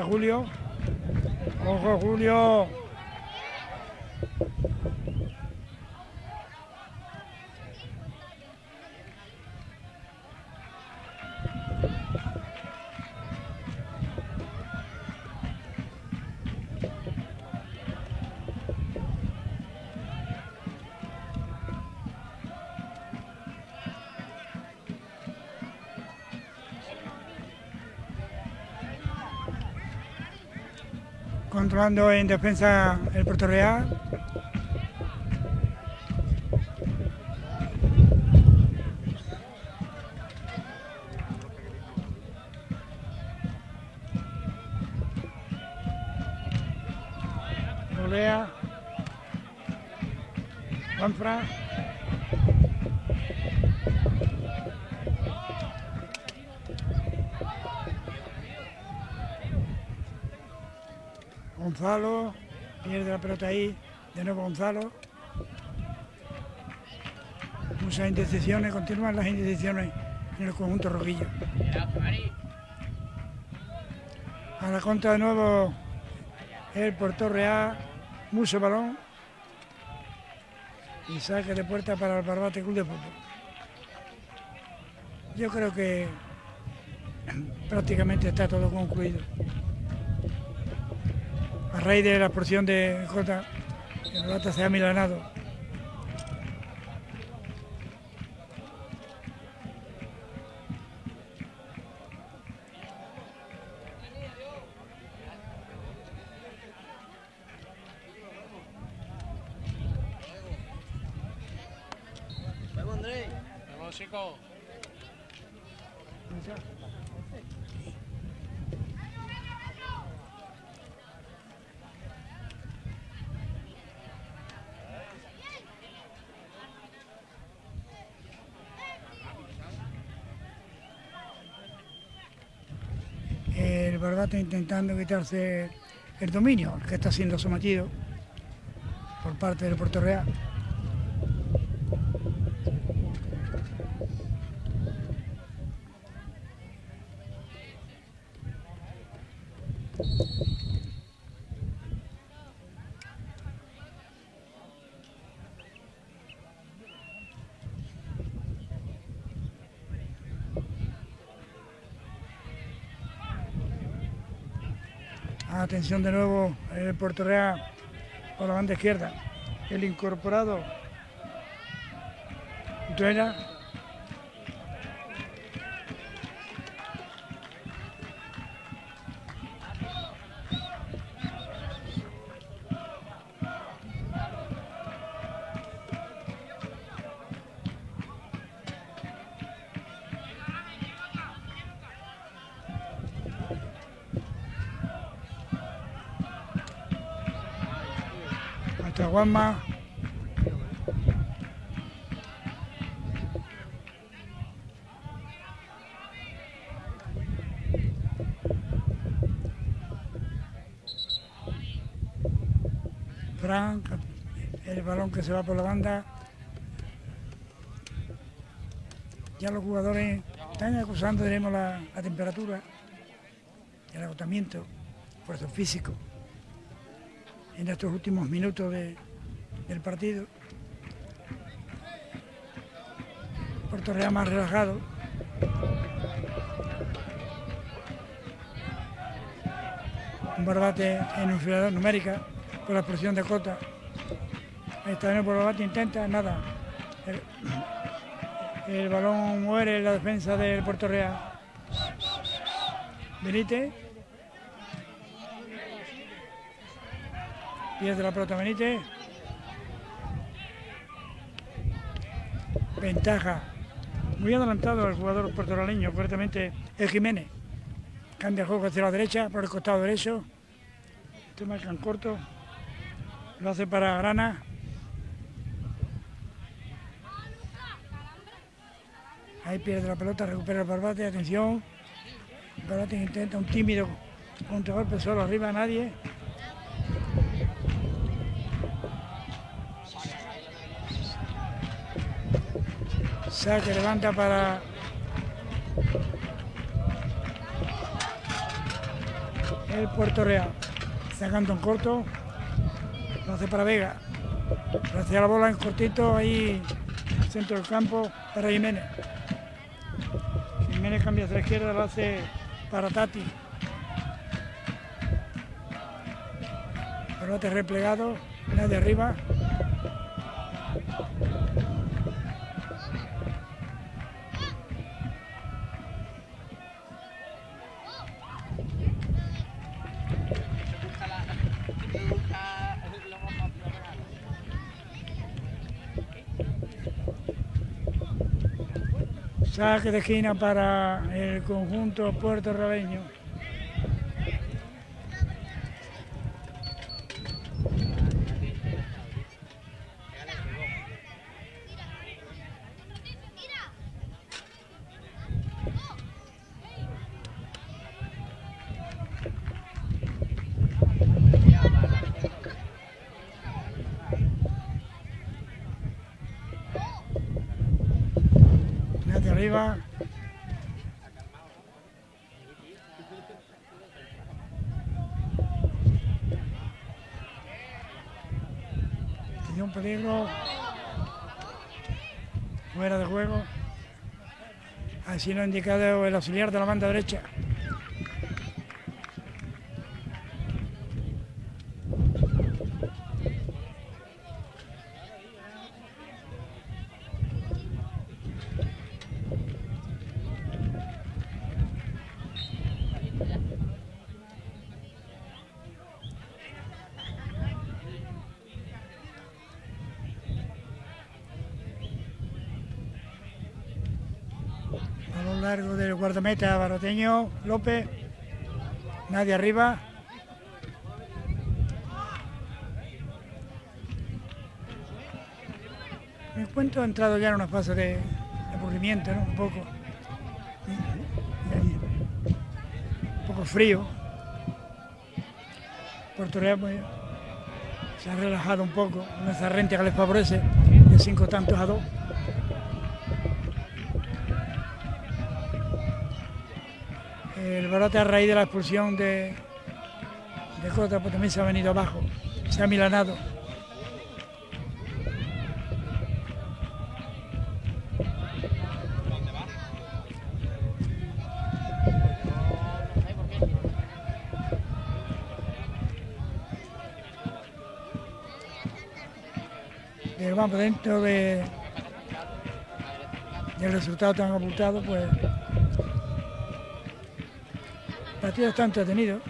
Julio. Ojo, Julio. Controlando en defensa el Puerto Real. Golea. Juanfra. Gonzalo, pierde la pelota ahí, de nuevo Gonzalo. Muchas indecisiones, continúan las indecisiones en el conjunto rojillo. A la contra de nuevo el Puerto Real, mucho balón. Y saque de puerta para el Barbate Club de Fútbol. Yo creo que prácticamente está todo concluido raíz de la explosión de J, el Rata se ha milanado. Vamos, Andrés. Vamos, chicos. Barbate intentando quitarse el dominio, que está siendo sometido por parte del Puerto Real. De nuevo, el Puerto Real por la banda izquierda. El incorporado Duela. Guamma. Frank, el balón que se va por la banda. Ya los jugadores están acusando, diremos, la, la temperatura, el agotamiento, esfuerzo físico en estos últimos minutos de- del partido. Puerto Real más relajado. Un barbate en inferioridad numérica por la expresión de Cota. Ahí está el barbate, intenta, nada. El, el balón muere en la defensa del Puerto Real. Benítez. Pierde la pelota Benítez. Ventaja. Muy adelantado el jugador puertoraleño, concretamente el Jiménez. Cambia el juego hacia la derecha, por el costado derecho. Este marcan corto. Lo hace para Grana. Ahí pierde la pelota, recupera el Barbate, atención. Barbate intenta un tímido contragolpe solo arriba, nadie. Saque levanta para el Puerto Real. Sacando en corto. Lo hace para Vega. Hacia la bola en cortito ahí centro del campo para Jiménez. Jiménez cambia hacia la izquierda, lo hace para Tati. Pelote replegado, nadie arriba. Saque de esquina para el conjunto puertorriqueño. Nadie arriba. Tenía un peligro. Fuera de juego. Así lo ha indicado el auxiliar de la banda derecha. A lo guardameta baroteño López. Nadie arriba. Me encuentro entrado ya en una fase de aburrimiento, ¿no? Un poco. Un poco frío. Puerto Real pues, se ha relajado un poco, una zarrente que les favorece, de cinco tantos a dos. el brote a raíz de la expulsión de, de Jota pues también se ha venido abajo, se ha milanado. Pero vamos, dentro de, del resultado tan ocultado, pues partido está entretenido.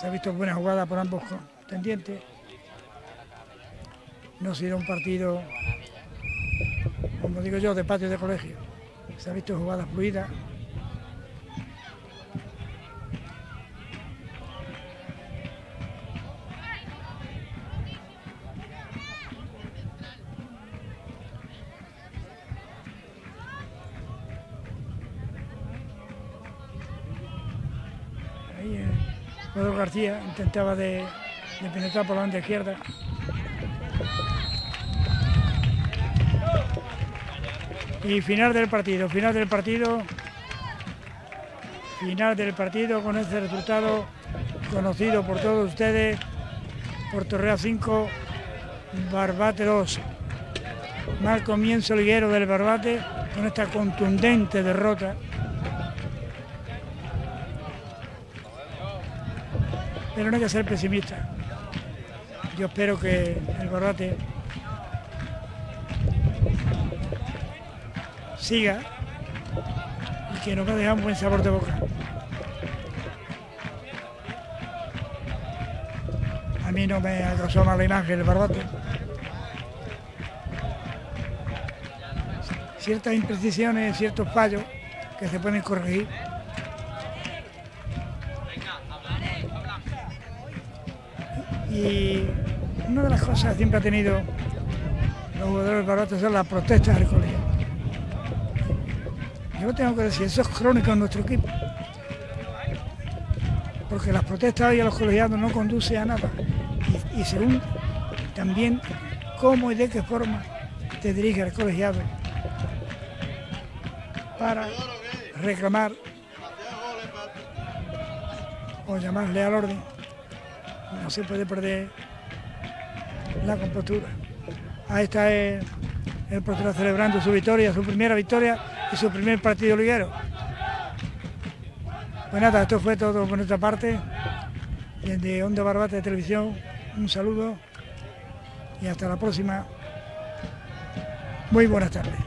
Se ha visto buena jugada por ambos contendientes. No ha sido un partido, como digo yo, de patio de colegio. Se ha visto jugadas fluidas. Intentaba de, de penetrar por la banda izquierda. Y final del partido, final del partido, final del partido con este resultado conocido por todos ustedes, Puerto Real 5, Barbate 2. Mal comienzo liguero del Barbate con esta contundente derrota. Pero no hay que ser pesimista. Yo espero que el Barbate siga y que nos va a un buen sabor de boca. A mí no me causó mala imagen el Barbate. Ciertas imprecisiones, ciertos fallos que se pueden corregir. Y una de las cosas que siempre ha tenido los jugadores Barbate son las protestas del colegio. Yo tengo que decir, eso es crónico en nuestro equipo. Porque las protestas hoy a los colegiados no conduce a nada. Y, y según también cómo y de qué forma te dirige el colegiado para reclamar o llamarle al orden. Se puede perder la compostura. Ahí está el, el celebrando su victoria, su primera victoria y su primer partido liguero. Pues nada, esto fue todo por nuestra parte. Desde Onda Barbate de Televisión, un saludo y hasta la próxima. Muy buenas tardes.